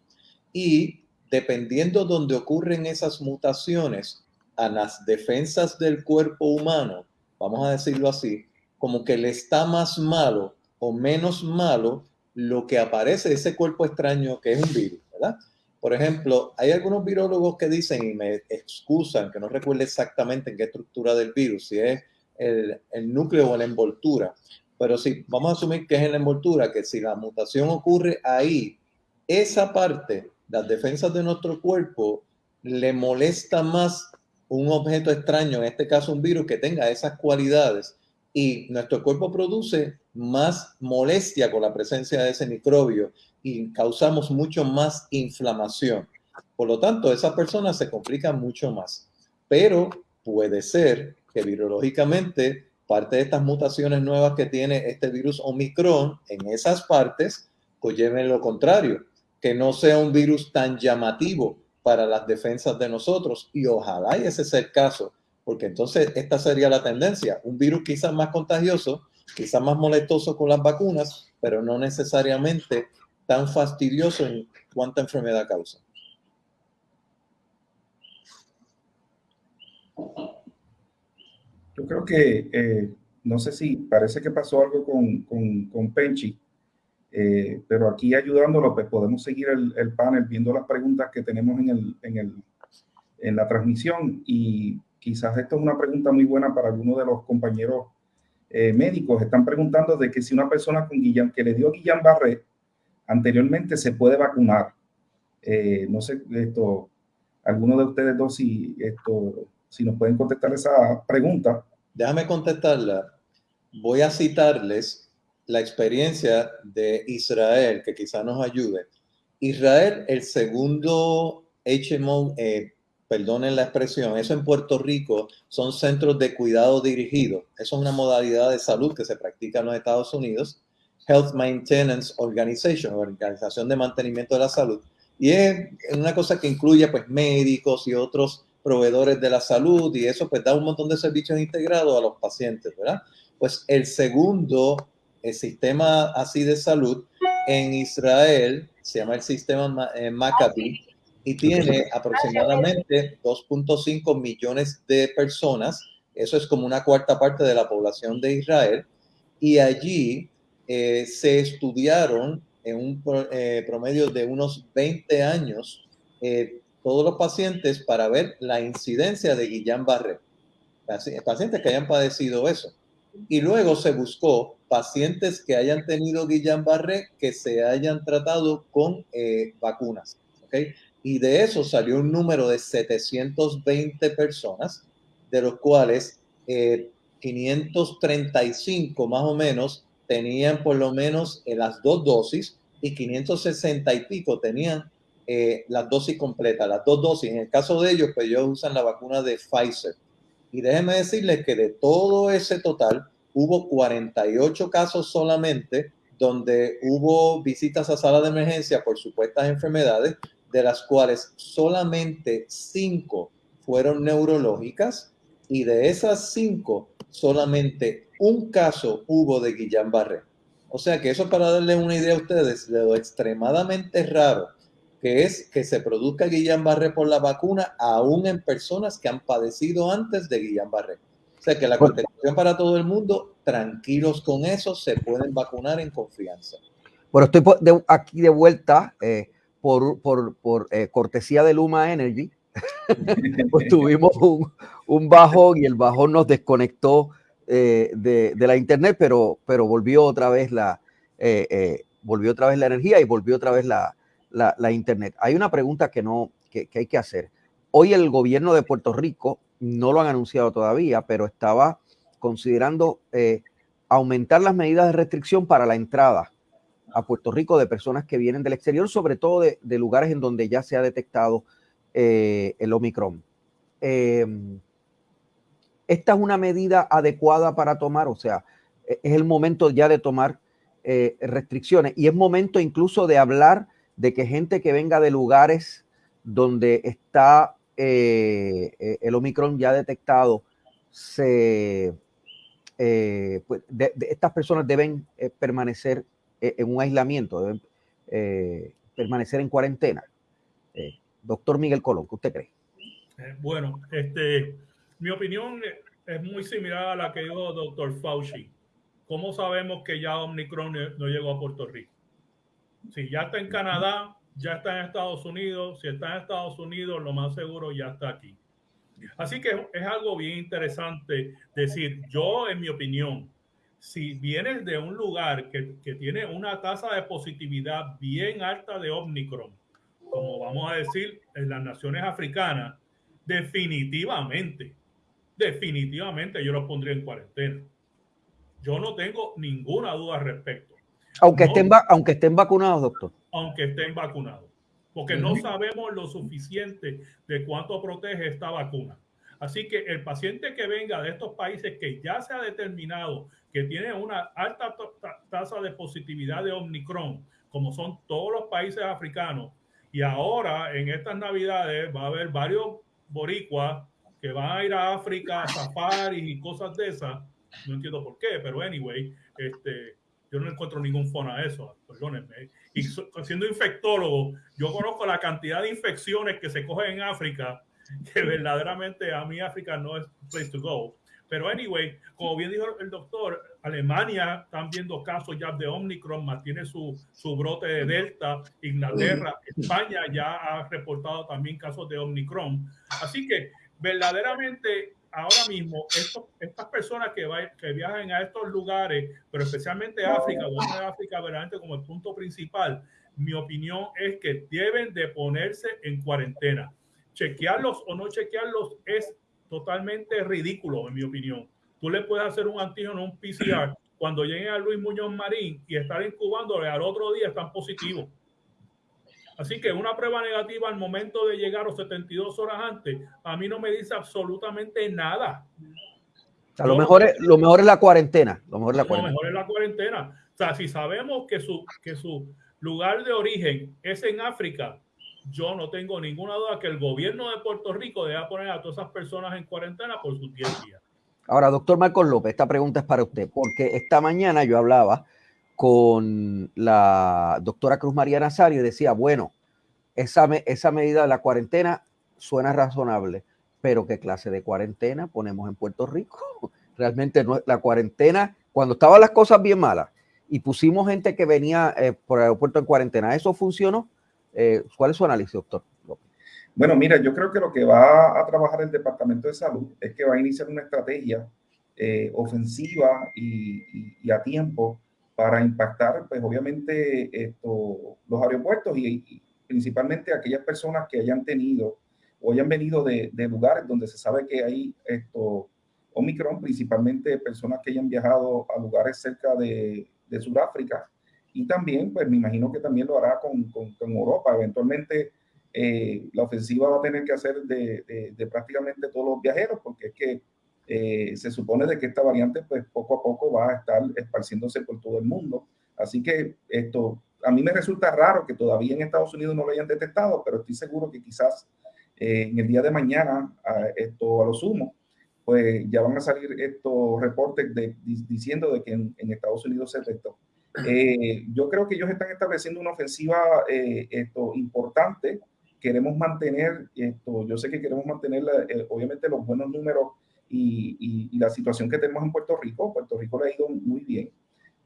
Y dependiendo donde ocurren esas mutaciones a las defensas del cuerpo humano, vamos a decirlo así, como que le está más malo o menos malo lo que aparece de ese cuerpo extraño que es un virus, ¿verdad? Por ejemplo, hay algunos virólogos que dicen y me excusan que no recuerdo exactamente en qué estructura del virus, si es el, el núcleo o la envoltura, pero si vamos a asumir que es en la envoltura, que si la mutación ocurre ahí, esa parte, las defensas de nuestro cuerpo, le molesta más un objeto extraño, en este caso un virus, que tenga esas cualidades y nuestro cuerpo produce más molestia con la presencia de ese microbio y causamos mucho más inflamación. Por lo tanto, esa persona se complica mucho más. Pero puede ser que virológicamente parte de estas mutaciones nuevas que tiene este virus Omicron en esas partes lleven lo contrario, que no sea un virus tan llamativo para las defensas de nosotros y ojalá ese sea el caso, porque entonces esta sería la tendencia, un virus quizás más contagioso, quizás más molestoso con las vacunas, pero no necesariamente tan fastidioso en cuánta enfermedad causa. Yo creo que, eh, no sé si parece que pasó algo con, con, con Penchi, eh, pero aquí ayudándolo, pues podemos seguir el, el, panel viendo las preguntas que tenemos en, el, en, el, en la transmisión y quizás esto es una pregunta muy buena para algunos de los compañeros eh, médicos. Están preguntando de que si una persona con Guillain, que le dio Guillain-Barré anteriormente se puede vacunar. no sé, esto, alguno de ustedes dos si esto si nos pueden contestar esa pregunta. Déjame contestarla. Voy a citarles la experiencia de Israel, que quizá nos ayude. Israel, el segundo HMO, eh, perdonen la expresión, eso en Puerto Rico son centros de cuidado dirigido. Eso es una modalidad de salud que se practica en los Estados Unidos. Health Maintenance Organization, Organización de Mantenimiento de la Salud. Y es una cosa que incluye pues médicos y otros proveedores de la salud y eso pues da un montón de servicios integrados a los pacientes, ¿verdad? Pues el segundo el sistema así de salud en Israel se llama el sistema eh, Maccabi y tiene aproximadamente 2.5 millones de personas, eso es como una cuarta parte de la población de Israel, y allí eh, se estudiaron en un eh, promedio de unos 20 años todos los pacientes para ver la incidencia de Guillain-Barré, pacientes que hayan padecido eso. Y luego se buscó pacientes que hayan tenido Guillain-Barré que se hayan tratado con eh, vacunas. ¿okay? Y de eso salió un número de 720 personas, de los cuales 535 eh, más o menos tenían por lo menos eh, las dos dosis y 560 y pico tenían eh, las dosis completas, las dos dosis. En el caso de ellos, pues ellos usan la vacuna de Pfizer. Y déjenme decirles que de todo ese total, hubo 48 casos solamente donde hubo visitas a sala de emergencia por supuestas enfermedades, de las cuales solamente 5 fueron neurológicas y de esas 5 solamente un caso hubo de Guillain-Barré. O sea que eso para darles una idea a ustedes de lo extremadamente raro que es que se produzca Guillain-Barré por la vacuna aún en personas que han padecido antes de Guillain-Barré. O sea que la contestación para todo el mundo, tranquilos con eso, se pueden vacunar en confianza. Bueno, estoy aquí de vuelta eh, por, por, por eh, cortesía de Luma Energy. pues tuvimos un, un, bajón y el bajón nos desconectó eh, de, la internet, pero, pero volvió otra vez la volvió otra vez la energía y volvió otra vez la, la, Internet. Hay una pregunta que, no, que, hay que hacer. Hoy el gobierno de Puerto Rico, no lo han anunciado todavía, pero estaba considerando eh, aumentar las medidas de restricción para la entrada a Puerto Rico de personas que vienen del exterior, sobre todo de, lugares en donde ya se ha detectado eh, el Omicron. Em, ¿Esta es una medida adecuada para tomar? O sea, e, es el momento ya de tomar eh, restricciones y es momento incluso de hablar de que gente que venga de lugares donde está eh, eh, el Omicron ya detectado, se, eh, pues, estas personas deben permanecer en un aislamiento, deben permanecer en cuarentena. doctor Miguel Colón, ¿qué usted cree? bueno, este, mi opinión es muy similar a la que dijo doctor Fauci. ¿Cómo sabemos que ya Omicron no llegó a Puerto Rico? Si ya está en Canadá, ya está en Estados Unidos. Si está en Estados Unidos, lo más seguro ya está aquí. Así que es algo bien interesante decir, yo en mi opinión, si vienes de un lugar que, que tiene una tasa de positividad bien alta de Omicron, como vamos a decir en las naciones africanas, definitivamente, definitivamente yo lo pondría en cuarentena. Yo no tengo ninguna duda al respecto. Aunque, estén, aunque estén vacunados, doctor. Aunque estén vacunados. Porque no sabemos lo suficiente de cuánto protege esta vacuna. Así que el paciente que venga de estos países que ya se ha determinado que tiene una alta tasa de positividad de Omicron, como son todos los países africanos, y ahora en estas navidades va a haber varios boricuas que van a ir a África a safari y cosas de esas, no entiendo por qué, pero anyway, este, yo no encuentro ningún fono a eso, perdónenme. Y siendo infectólogo, yo conozco la cantidad de infecciones que se cogen en África, que verdaderamente a mí África no es place to go. Pero anyway, como bien dijo el doctor, Alemania están viendo casos ya de Omicron, mantiene su, su brote de Delta, Inglaterra, España ya ha reportado también casos de Omicron. Así que verdaderamente ahora mismo estas personas que, que viajan a estos lugares, pero especialmente África, donde África verdaderamente como el punto principal, mi opinión es que deben de ponerse en cuarentena. Chequearlos o no chequearlos es totalmente ridículo, en mi opinión. Tú le puedes hacer un antígeno, un PCR, cuando lleguen a Luis Muñoz Marín y estar incubándole al otro día están positivos. Así que una prueba negativa al momento de llegar o 72 horas antes, a mí no me dice absolutamente nada. O lo, mejor es, lo mejor es la cuarentena. Lo mejor es la cuarentena. Lo mejor es la cuarentena. O sea, si sabemos que su, que su lugar de origen es en África, yo no tengo ninguna duda que el gobierno de Puerto Rico debe poner a todas esas personas en cuarentena por sus 10 días. Ahora, doctor Marcos López, esta pregunta es para usted, porque esta mañana yo hablaba con la doctora Cruz María Nazario y decía, bueno, esa, esa medida de la cuarentena suena razonable, pero ¿qué clase de cuarentena ponemos en Puerto Rico? Realmente no, la cuarentena, cuando estaban las cosas bien malas y pusimos gente que venía eh, por el aeropuerto en cuarentena, ¿eso funcionó? Eh, ¿Cuál es su análisis, doctor? Bueno, mira, yo creo que lo que va a trabajar el Departamento de Salud es que va a iniciar una estrategia eh, ofensiva y, y, a tiempo para impactar, pues obviamente, esto, los aeropuertos y, principalmente aquellas personas que hayan tenido o hayan venido de, lugares donde se sabe que hay esto, Omicron, principalmente personas que hayan viajado a lugares cerca de, de Sudáfrica. Y también, pues me imagino que también lo hará con, con, Europa. Eventualmente, eh, la ofensiva va a tener que hacer de, de, prácticamente todos los viajeros, porque es que eh, se supone de que esta variante, pues poco a poco va a estar esparciéndose por todo el mundo. Así que esto, a mí me resulta raro que todavía en Estados Unidos no lo hayan detectado, pero estoy seguro que quizás eh, en el día de mañana, a, esto a lo sumo, pues ya van a salir estos reportes de, diciendo de que en, Estados Unidos se detectó. Eh, yo creo que ellos están estableciendo una ofensiva esto, importante. Queremos mantener esto, yo sé que queremos mantener obviamente los buenos números y, la situación que tenemos en Puerto Rico. Puerto Rico le ha ido muy bien.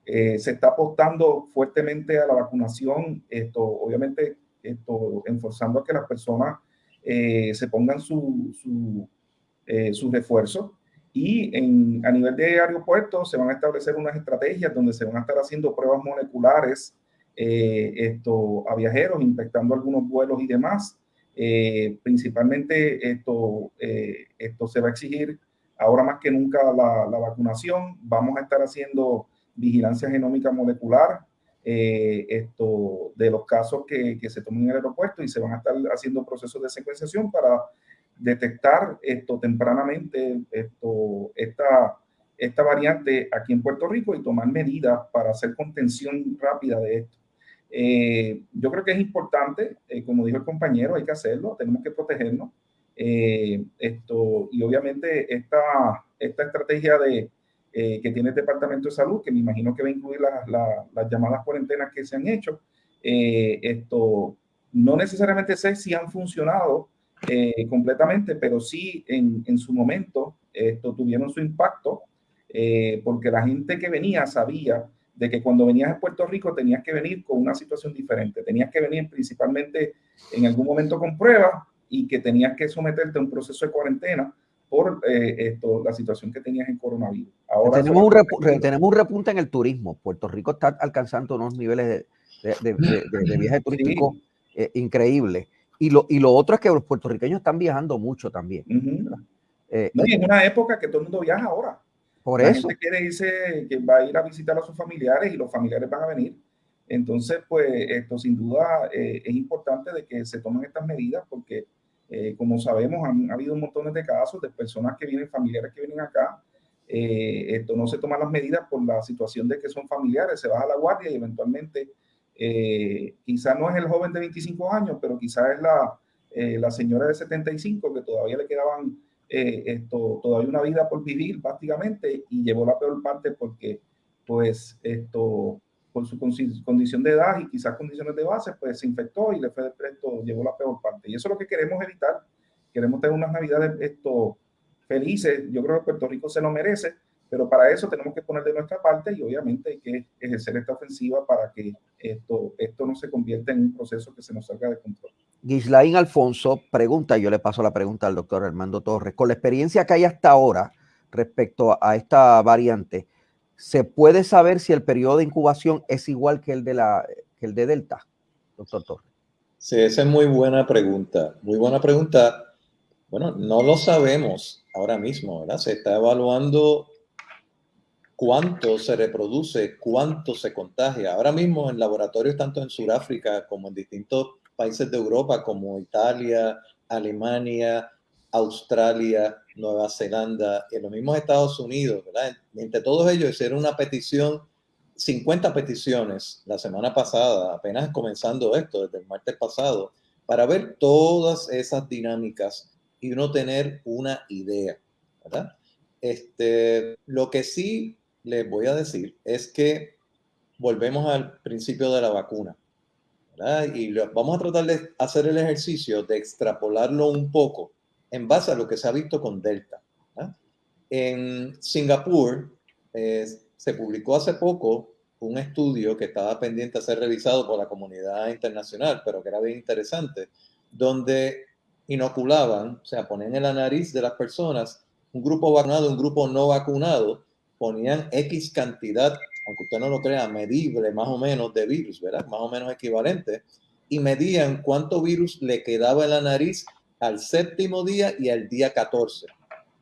Eh, se está apostando fuertemente a la vacunación, esto, obviamente, esto, enforzando a que las personas eh, se pongan su, su, eh, refuerzo. Y en, a nivel de aeropuertos se van a establecer unas estrategias donde se van a estar haciendo pruebas moleculares esto, a viajeros, infectando algunos vuelos y demás. principalmente esto, esto se va a exigir ahora más que nunca la, vacunación. Vamos a estar haciendo vigilancia genómica molecular eh, esto, de los casos que, se tomen en el aeropuerto y se van a estar haciendo procesos de secuenciación para detectar esto tempranamente esto, esta, esta variante aquí en Puerto Rico y tomar medidas para hacer contención rápida de esto. Eh, yo creo que es importante, eh, como dijo el compañero, hay que hacerlo, tenemos que protegernos. Eh, esto, y obviamente esta, esta estrategia de, que tiene el Departamento de Salud, que me imagino que va a incluir las llamadas cuarentenas que se han hecho, esto no necesariamente sé si han funcionado eh, completamente, pero sí en, en, su momento esto tuvieron su impacto eh, porque la gente que venía sabía de que cuando venías a Puerto Rico tenías que venir con una situación diferente, tenías que venir principalmente en algún momento con pruebas y que tenías que someterte a un proceso de cuarentena por eh, esto, la situación que tenías en coronavirus. Ahora tenemos, un tenemos un repunte en el turismo. Puerto Rico está alcanzando unos niveles de, de, de, viaje turístico eh, increíbles. Y lo, y lo otro es que los puertorriqueños están viajando mucho también. Eh, no, y es una época que todo el mundo viaja ahora. Por la eso. Gente quiere irse, que va a ir a visitar a sus familiares y los familiares van a venir. Entonces, pues esto sin duda es importante de que se tomen estas medidas porque eh, como sabemos, han, ha habido un montón de casos de personas que vienen, familiares que vienen acá. Eh, esto no se toman las medidas por la situación de que son familiares, se baja la guardia y eventualmente eh, no es el joven de 25 años, pero quizás es la, la señora de 75 que todavía le quedaban esto, todavía una vida por vivir prácticamente y llevó la peor parte porque pues esto por su condición de edad y quizás condiciones de base, pues se infectó y le fue de presto, llevó la peor parte. Y eso es lo que queremos evitar. Queremos tener unas navidades esto, felices. Yo creo que Puerto Rico se lo merece, pero para eso tenemos que poner de nuestra parte y obviamente hay que ejercer esta ofensiva para que esto, esto no se convierta en un proceso que se nos salga de control. Gislain Alfonso pregunta, yo le paso la pregunta al doctor Armando Torres, con la experiencia que hay hasta ahora respecto a esta variante, ¿Se puede saber si el periodo de incubación es igual que el de, la, que el de Delta, doctor Torres? Sí, esa es muy buena pregunta. Muy buena pregunta. Bueno, no lo sabemos ahora mismo, ¿verdad? Se está evaluando cuánto se reproduce, cuánto se contagia. Ahora mismo en laboratorios tanto en Sudáfrica como en distintos países de Europa como Italia, Alemania, Australia, Nueva Zelanda en los mismos Estados Unidos, ¿verdad? Entre todos ellos hicieron una petición, 50 peticiones la semana pasada, apenas comenzando esto, desde el martes pasado, para ver todas esas dinámicas y uno tener una idea, ¿verdad? Este, lo que sí les voy a decir es que volvemos al principio de la vacuna. Y vamos a tratar de hacer el ejercicio de extrapolarlo un poco en base a lo que se ha visto con Delta. En Singapur eh, se publicó hace poco un estudio que estaba pendiente a ser revisado por la comunidad internacional, pero que era bien interesante, donde inoculaban, o sea, ponían en la nariz de las personas un grupo vacunado, un grupo no vacunado, ponían X cantidad, aunque usted no lo crea, medible más o menos de virus, ¿verdad? Más o menos equivalente, y medían cuánto virus le quedaba en la nariz al séptimo día y al día 14.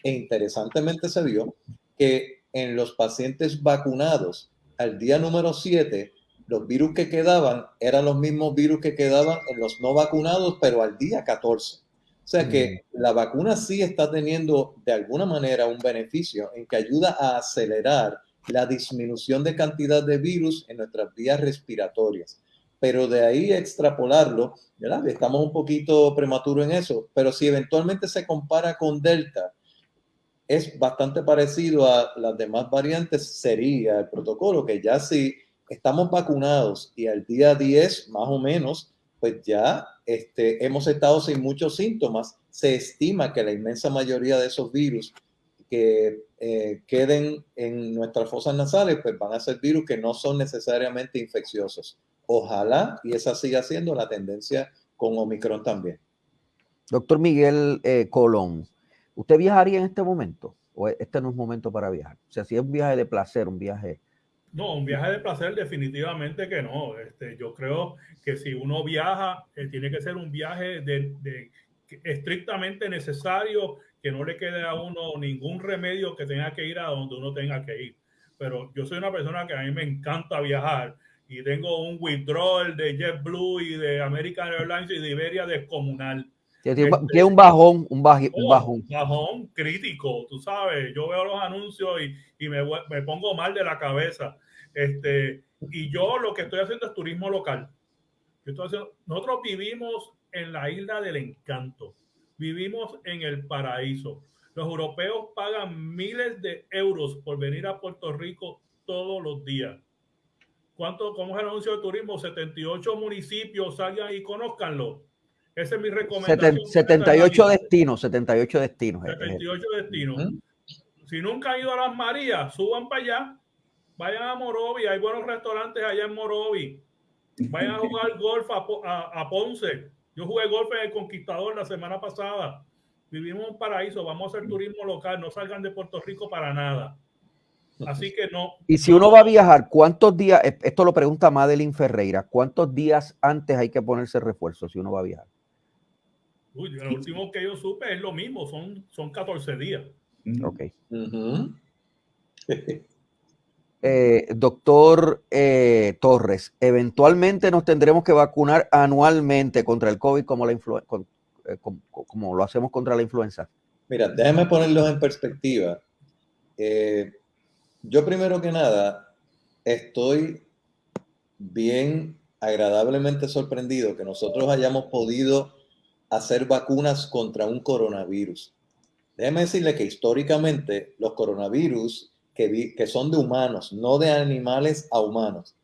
E interesantemente se vio que en los pacientes vacunados al día número 7, los virus que quedaban eran los mismos virus que quedaban en los no vacunados, pero al día 14. O sea que mm. la vacuna sí está teniendo de alguna manera un beneficio en que ayuda a acelerar la disminución de cantidad de virus en nuestras vías respiratorias pero de ahí extrapolarlo, ¿verdad? Estamos un poquito prematuro en eso, pero si eventualmente se compara con Delta, es bastante parecido a las demás variantes, sería el protocolo que ya si estamos vacunados y al día 10 más o menos, pues ya este, hemos estado sin muchos síntomas, se estima que la inmensa mayoría de esos virus que eh, queden en nuestras fosas nasales, pues van a ser virus que no son necesariamente infecciosos. Ojalá y esa siga siendo la tendencia con Omicron también. Doctor Miguel eh, Colón, ¿usted viajaría en este momento? ¿O este no es momento para viajar? O sea, si es un viaje de placer, un viaje... No, un viaje de placer definitivamente que no. Este, yo creo que si uno viaja, eh, tiene que ser un viaje de, estrictamente necesario, que no le quede a uno ningún remedio que tenga que ir a donde uno tenga que ir. Pero yo soy una persona que a mí me encanta viajar y tengo un withdrawal de JetBlue y de American Airlines y de Iberia descomunal. Es este, un bajón, un, bajón. un bajón. bajón crítico, tú sabes. Yo veo los anuncios y, y me, me, pongo mal de la cabeza. Este, y yo lo que estoy haciendo es turismo local. nosotros vivimos en la isla del encanto. Vivimos en el paraíso. Los europeos pagan miles de euros por venir a Puerto Rico todos los días ¿Cuánto, ¿Cómo es el anuncio de turismo? 78 municipios, salgan y conozcanlo. Esa es mi recomendación. 78 destinos, 78 destinos. 78 destinos. Si nunca han ido a las Marías, suban para allá. Vayan a Morovi, hay buenos restaurantes allá en Morovi. Vayan a jugar golf a, Ponce. Yo jugué golf en el Conquistador la semana pasada. Vivimos un paraíso, vamos a hacer turismo local, no salgan de Puerto Rico para nada. Así que no. Y si uno va a viajar, ¿cuántos días? Esto lo pregunta Madeline Ferreira. ¿Cuántos días antes hay que ponerse refuerzo si uno va a viajar? Uy, lo último que yo supe es lo mismo, son, son 14 días. Ok. Eh, doctor eh, Torres, eventualmente nos tendremos que vacunar anualmente contra el COVID como, la eh, como, lo hacemos contra la influenza. Mira, déjame ponerlos en perspectiva. yo primero que nada estoy bien agradablemente sorprendido que nosotros hayamos podido hacer vacunas contra un coronavirus. Déjeme decirle que históricamente los coronavirus que, que son de humanos, no de animales a humanos,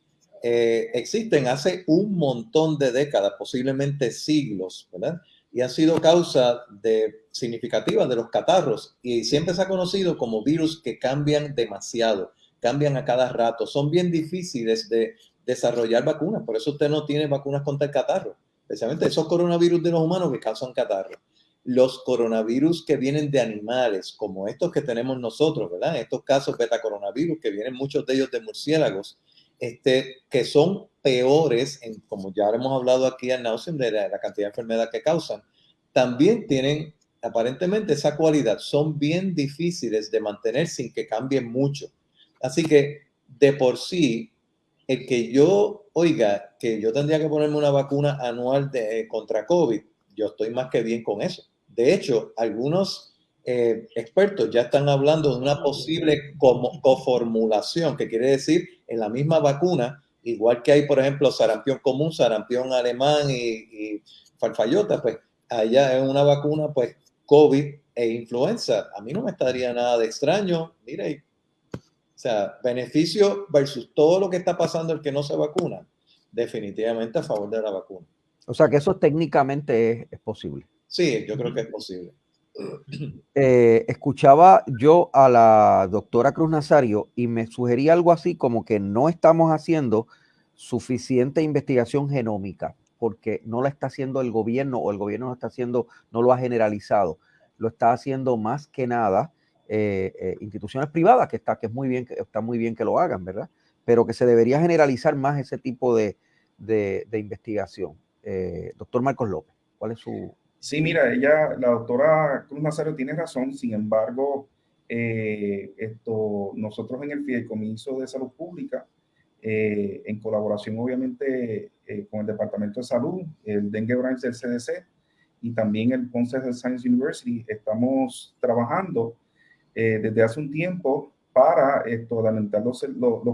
eh, existen hace un montón de décadas, posiblemente siglos, ¿verdad? Y han sido causa de, significativa de los catarros y siempre se ha conocido como virus que cambian demasiado, cambian a cada rato, son bien difíciles de desarrollar vacunas, por eso usted no tiene vacunas contra el catarro, especialmente esos coronavirus de los humanos que causan catarro los coronavirus que vienen de animales, como estos que tenemos nosotros, ¿verdad? Estos casos beta coronavirus, que vienen muchos de ellos de murciélagos, este, que son peores, en, como ya hemos hablado aquí en Nausen, de la, cantidad de enfermedad que causan, también tienen aparentemente esa cualidad. Son bien difíciles de mantener sin que cambien mucho. Así que de por sí, el que yo oiga que yo tendría que ponerme una vacuna anual de, contra COVID, yo estoy más que bien con eso. De hecho, algunos eh, expertos ya están hablando de una posible coformulación, que quiere decir en la misma vacuna, igual que hay, por ejemplo, sarampión común, sarampión alemán y, farfallota, pues allá en una vacuna, pues COVID e influenza. A mí no me estaría nada de extraño. Mire, o sea, beneficio versus todo lo que está pasando el que no se vacuna, definitivamente a favor de la vacuna. O sea que eso técnicamente es posible. Sí, yo creo que es posible. Eh, escuchaba yo a la doctora Cruz Nazario y me sugería algo así como que no estamos haciendo suficiente investigación genómica porque no la está haciendo el gobierno o el gobierno no está haciendo, no lo ha generalizado, lo está haciendo más que nada eh, eh, instituciones privadas que está, que es muy bien, que está muy bien que lo hagan, ¿verdad? Pero que se debería generalizar más ese tipo de, de investigación. doctor Marcos López, ¿cuál es su, Sí, mira, ella, la doctora Cruz Nazario tiene razón, sin embargo, eh, esto, nosotros en el Fideicomiso de Salud Pública, eh, en colaboración obviamente eh, con el Departamento de Salud, el Dengue Branch del CDC y también el Ponce Health Science University, estamos trabajando desde hace un tiempo para esto, adelantar los,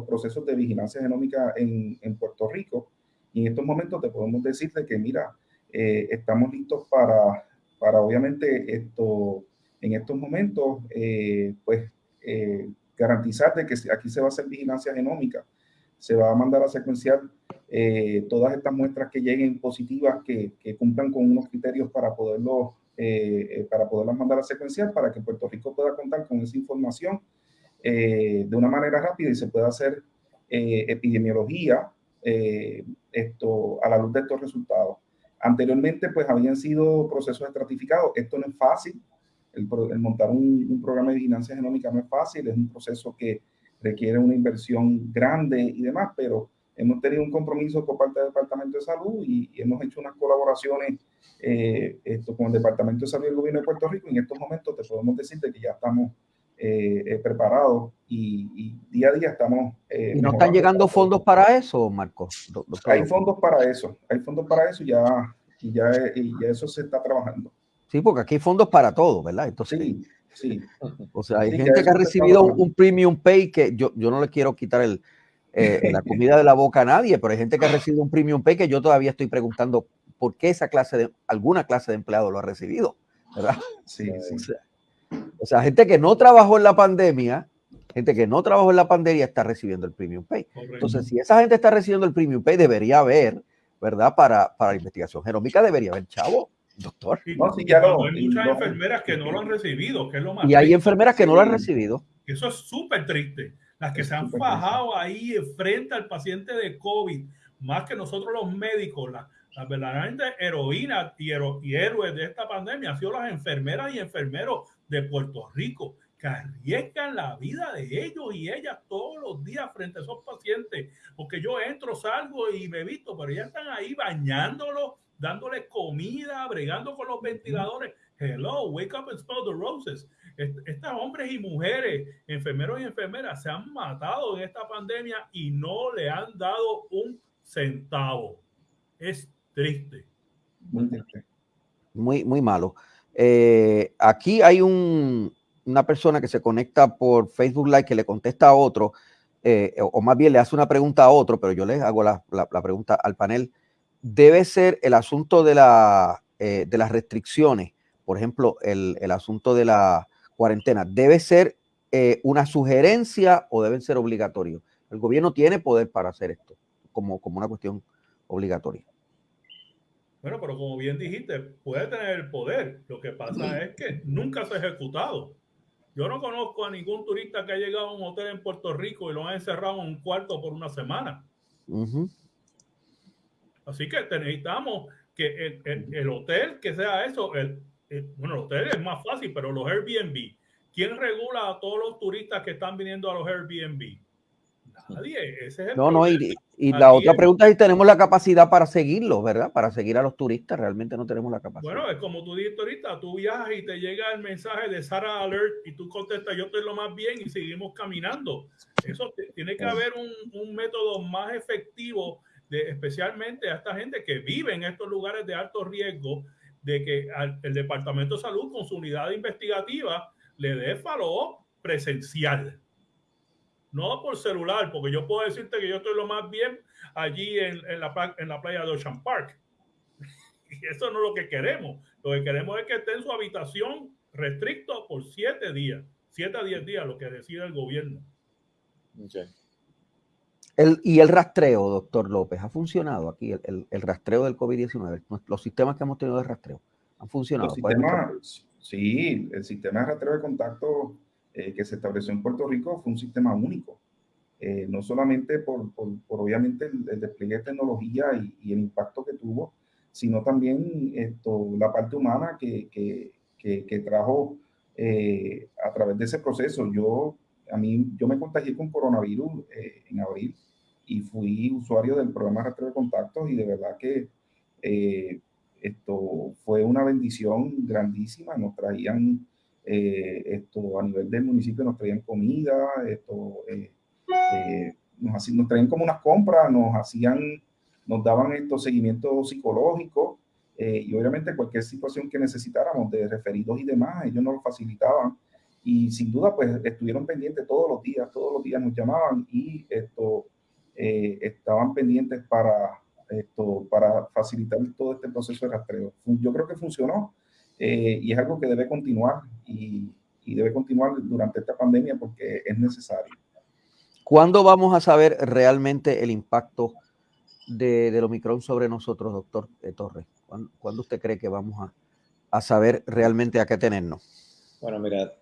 procesos de vigilancia genómica en, Puerto Rico. Y en estos momentos te podemos decir de que, mira, eh, estamos listos para, para obviamente esto, en estos momentos, eh, pues eh, garantizar de que aquí se va a hacer vigilancia genómica, se va a mandar a secuenciar todas estas muestras que lleguen positivas, que, que cumplan con unos criterios para poderlo, para poderlas mandar a secuenciar, para que Puerto Rico pueda contar con esa información de una manera rápida y se pueda hacer epidemiología esto, a la luz de estos resultados. Anteriormente, pues habían sido procesos estratificados. Esto no es fácil. El, montar un, programa de vigilancia genómica no es fácil. Es un proceso que requiere una inversión grande y demás, pero hemos tenido un compromiso por parte del Departamento de Salud y, hemos hecho unas colaboraciones eh, con el Departamento de Salud y el Gobierno de Puerto Rico. En estos momentos te podemos decir que ya estamos eh, eh, preparados y, día a día estamos... ¿Y no están llegando fondos para eso, Marcos? Hay fondos para eso, hay fondos para eso ya, y ya, y ya eso se está trabajando. Sí, porque aquí hay fondos para todo, ¿verdad? Entonces, sí, sí. O sea, hay gente que ha recibido un, premium pay que yo, yo no le quiero quitar el, la comida de la boca a nadie, pero hay gente que ha recibido un premium pay que yo todavía estoy preguntando por qué esa clase de, alguna clase de empleado lo ha recibido, ¿verdad? Sí, sí. O sea, gente que no trabajó en la pandemia, gente que no trabajó en la pandemia está recibiendo el premium pay. Entonces, si esa gente está recibiendo el premium pay, debería haber, ¿verdad? Para, para la investigación genómica debería haber, chavo, doctor. hay muchas enfermeras que no lo han recibido, que es lo más Y hay enfermeras que no lo han recibido. Eso es súper triste. Las que se han fajado ahí frente al paciente de COVID, más que nosotros los médicos, las, verdaderamente heroínas y, y héroes de esta pandemia han sido las enfermeras y enfermeros de Puerto Rico que arriesgan la vida de ellos y ellas todos los días frente a esos pacientes, porque yo entro, salgo y me visto, pero ya están ahí bañándolos, dándoles comida, bregando con los ventiladores. Hello, wake up and smell the roses. Estos hombres y mujeres, enfermeros y enfermeras, se han matado en esta pandemia y no le han dado un centavo. Es triste. Muy triste. Muy, muy malo. Eh, aquí hay un, una persona que se conecta por Facebook Live que le contesta a otro, eh, o más bien le hace una pregunta a otro, pero yo le hago la, pregunta al panel. Debe ser el asunto de, eh, las restricciones, por ejemplo, el, asunto de la cuarentena, ¿debe ser una sugerencia o deben ser obligatorios? El gobierno tiene poder para hacer esto como una cuestión obligatoria. Bueno, pero como bien dijiste, puede tener el poder. Lo que pasa es que nunca se ha ejecutado. Yo no conozco a ningún turista que haya llegado a un hotel en Puerto Rico y lo han encerrado en un cuarto por una semana. Así que necesitamos que el, hotel que sea eso, el, bueno, el hotel es más fácil, pero los Airbnb, ¿quién regula a todos los turistas que están viniendo a los Airbnb? Nadie. Ese es no, no, y, y la otra pregunta es si tenemos la capacidad para seguirlo, ¿verdad? Para seguir a los turistas, realmente no tenemos la capacidad. Bueno, es como tú dijiste ahorita, tú viajas y te llega el mensaje de Sara Alert y tú contestas, yo estoy lo más bien y seguimos caminando. Eso tiene que haber un, un método más efectivo, de, especialmente a esta gente que vive en estos lugares de alto riesgo, de que el Departamento de Salud con su unidad investigativa le dé follow presencial no por celular, porque yo puedo decirte que yo estoy lo más bien allí en, la, en la playa de Ocean Park. Y eso no es lo que queremos. Lo que queremos es que esté en su habitación restricto por siete días, siete a diez días, lo que decide el gobierno. El, y el rastreo, doctor López, ¿ha funcionado aquí el, el, rastreo del COVID-19? Los sistemas que hemos tenido de rastreo han funcionado. sí, el sistema de rastreo de contacto eh, que se estableció en Puerto Rico fue un sistema único. Eh, no solamente por, por, obviamente el, despliegue de tecnología y, el impacto que tuvo, sino también esto, la parte humana que, que, que, trajo eh, a través de ese proceso. Yo, a mí, yo me contagié con coronavirus en abril y fui usuario del programa rastreo de contactos y de verdad que esto fue una bendición grandísima. Nos traían eh, esto a nivel del municipio nos traían comida, esto, eh, eh, nos, nos traían como unas compras, nos hacían, nos daban estos seguimientos psicológicos y obviamente cualquier situación que necesitáramos de referidos y demás, ellos nos lo facilitaban y sin duda pues estuvieron pendientes todos los días, todos los días nos llamaban y esto estaban pendientes para esto para facilitar todo este proceso de rastreo. Yo creo que funcionó eh, y es algo que debe continuar y, y, debe continuar durante esta pandemia porque es necesario. ¿Cuándo vamos a saber realmente el impacto de, del Omicron sobre nosotros, doctor eh, Torres? ¿Cuándo, usted cree que vamos a, a saber realmente a qué tenernos? Bueno, mira,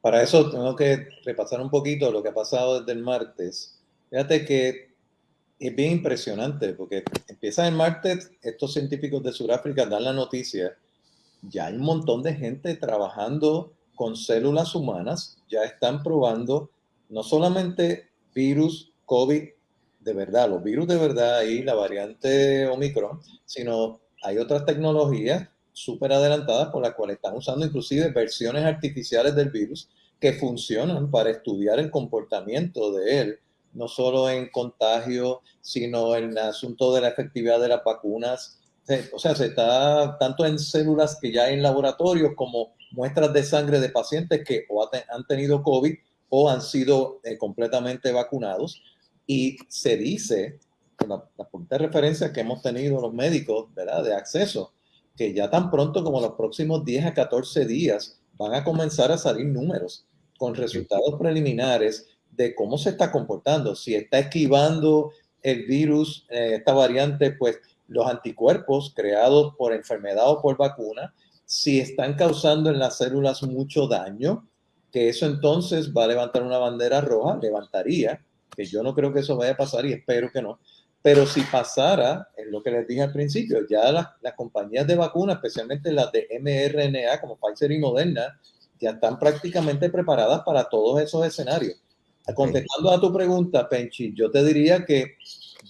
para eso tengo que repasar un poquito lo que ha pasado desde el martes. Fíjate que es bien impresionante porque empieza el martes, estos científicos de Sudáfrica dan la noticia ya hay un montón de gente trabajando con células humanas, ya están probando no solamente virus COVID de verdad, los virus de verdad y la variante Omicron, sino hay otras tecnologías súper adelantadas por las cuales están usando inclusive versiones artificiales del virus que funcionan para estudiar el comportamiento de él, no solo en contagio, sino en el asunto de la efectividad de las vacunas o sea, se está tanto en células que ya en laboratorios como muestras de sangre de pacientes que o han tenido COVID o han sido eh, completamente vacunados. Y se dice, con la, la referencia que hemos tenido los médicos. De acceso, que ya tan pronto como los próximos 10 a 14 días van a comenzar a salir números con resultados preliminares de cómo se está comportando, si está esquivando el virus, eh, esta variante, pues los anticuerpos creados por enfermedad o por vacuna, si están causando en las células mucho daño, que eso entonces va a levantar una bandera roja, levantaría, que yo no creo que eso vaya a pasar y espero que no, pero si pasara, es lo que les dije al principio, ya las, las compañías de vacunas, especialmente las de mRNA como Pfizer y Moderna, ya están prácticamente preparadas para todos esos escenarios. Contestando a tu pregunta, Penchi, yo te diría que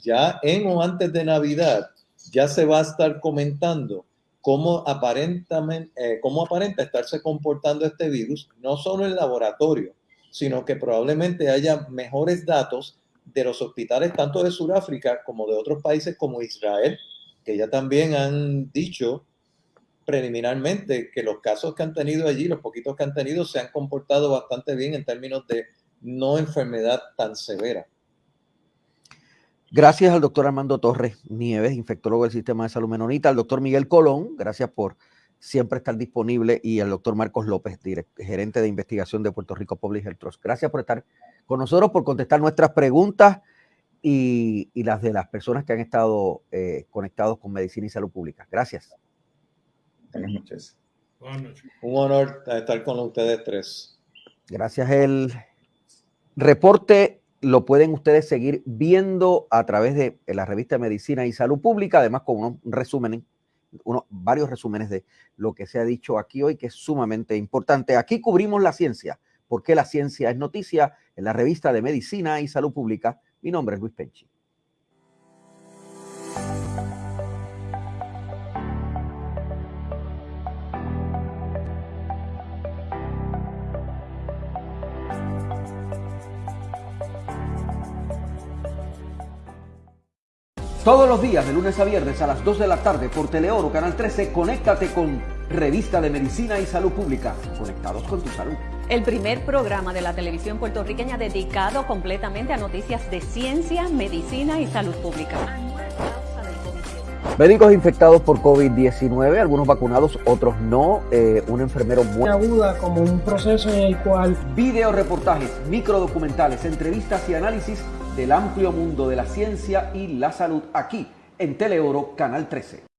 ya en o antes de Navidad ya se va a estar comentando cómo, eh, cómo aparenta estarse comportando este virus, no solo en laboratorio, sino que probablemente haya mejores datos de los hospitales tanto de Sudáfrica como de otros países como Israel, que ya también han dicho preliminarmente que los casos que han tenido allí, los poquitos que han tenido, se han comportado bastante bien en términos de no enfermedad tan severa. Gracias al doctor Armando Torres Nieves, infectólogo del sistema de salud menonita, al doctor Miguel Colón, gracias por siempre estar disponible, y al doctor Marcos López, gerente de investigación de Puerto Rico Public Health Trust. Gracias por estar con nosotros, por contestar nuestras preguntas y, las de las personas que han estado eh, conectados con Medicina y Salud Pública. Gracias. Buenas noches. Un honor estar con ustedes tres. Gracias. El reporte lo pueden ustedes seguir viendo a través de la revista Medicina y Salud Pública, además con unos resúmenes, unos, varios resúmenes de lo que se ha dicho aquí hoy, que es sumamente importante. Aquí cubrimos la ciencia, porque la ciencia es noticia en la revista de Medicina y Salud Pública. Mi nombre es Luis Penchi. Todos los días, de lunes a viernes a las 2 de la tarde por Teleoro Canal 13, conéctate con Revista de Medicina y Salud Pública. Conectados con tu salud. El primer programa de la televisión puertorriqueña dedicado completamente a noticias de ciencia, medicina y salud pública. Médicos infectados por COVID-19, algunos vacunados, otros no. Eh, un enfermero muy aguda como un proceso en el cual video reportajes, microdocumentales, entrevistas y análisis del amplio mundo de la ciencia y la salud aquí en Teleoro Canal 13.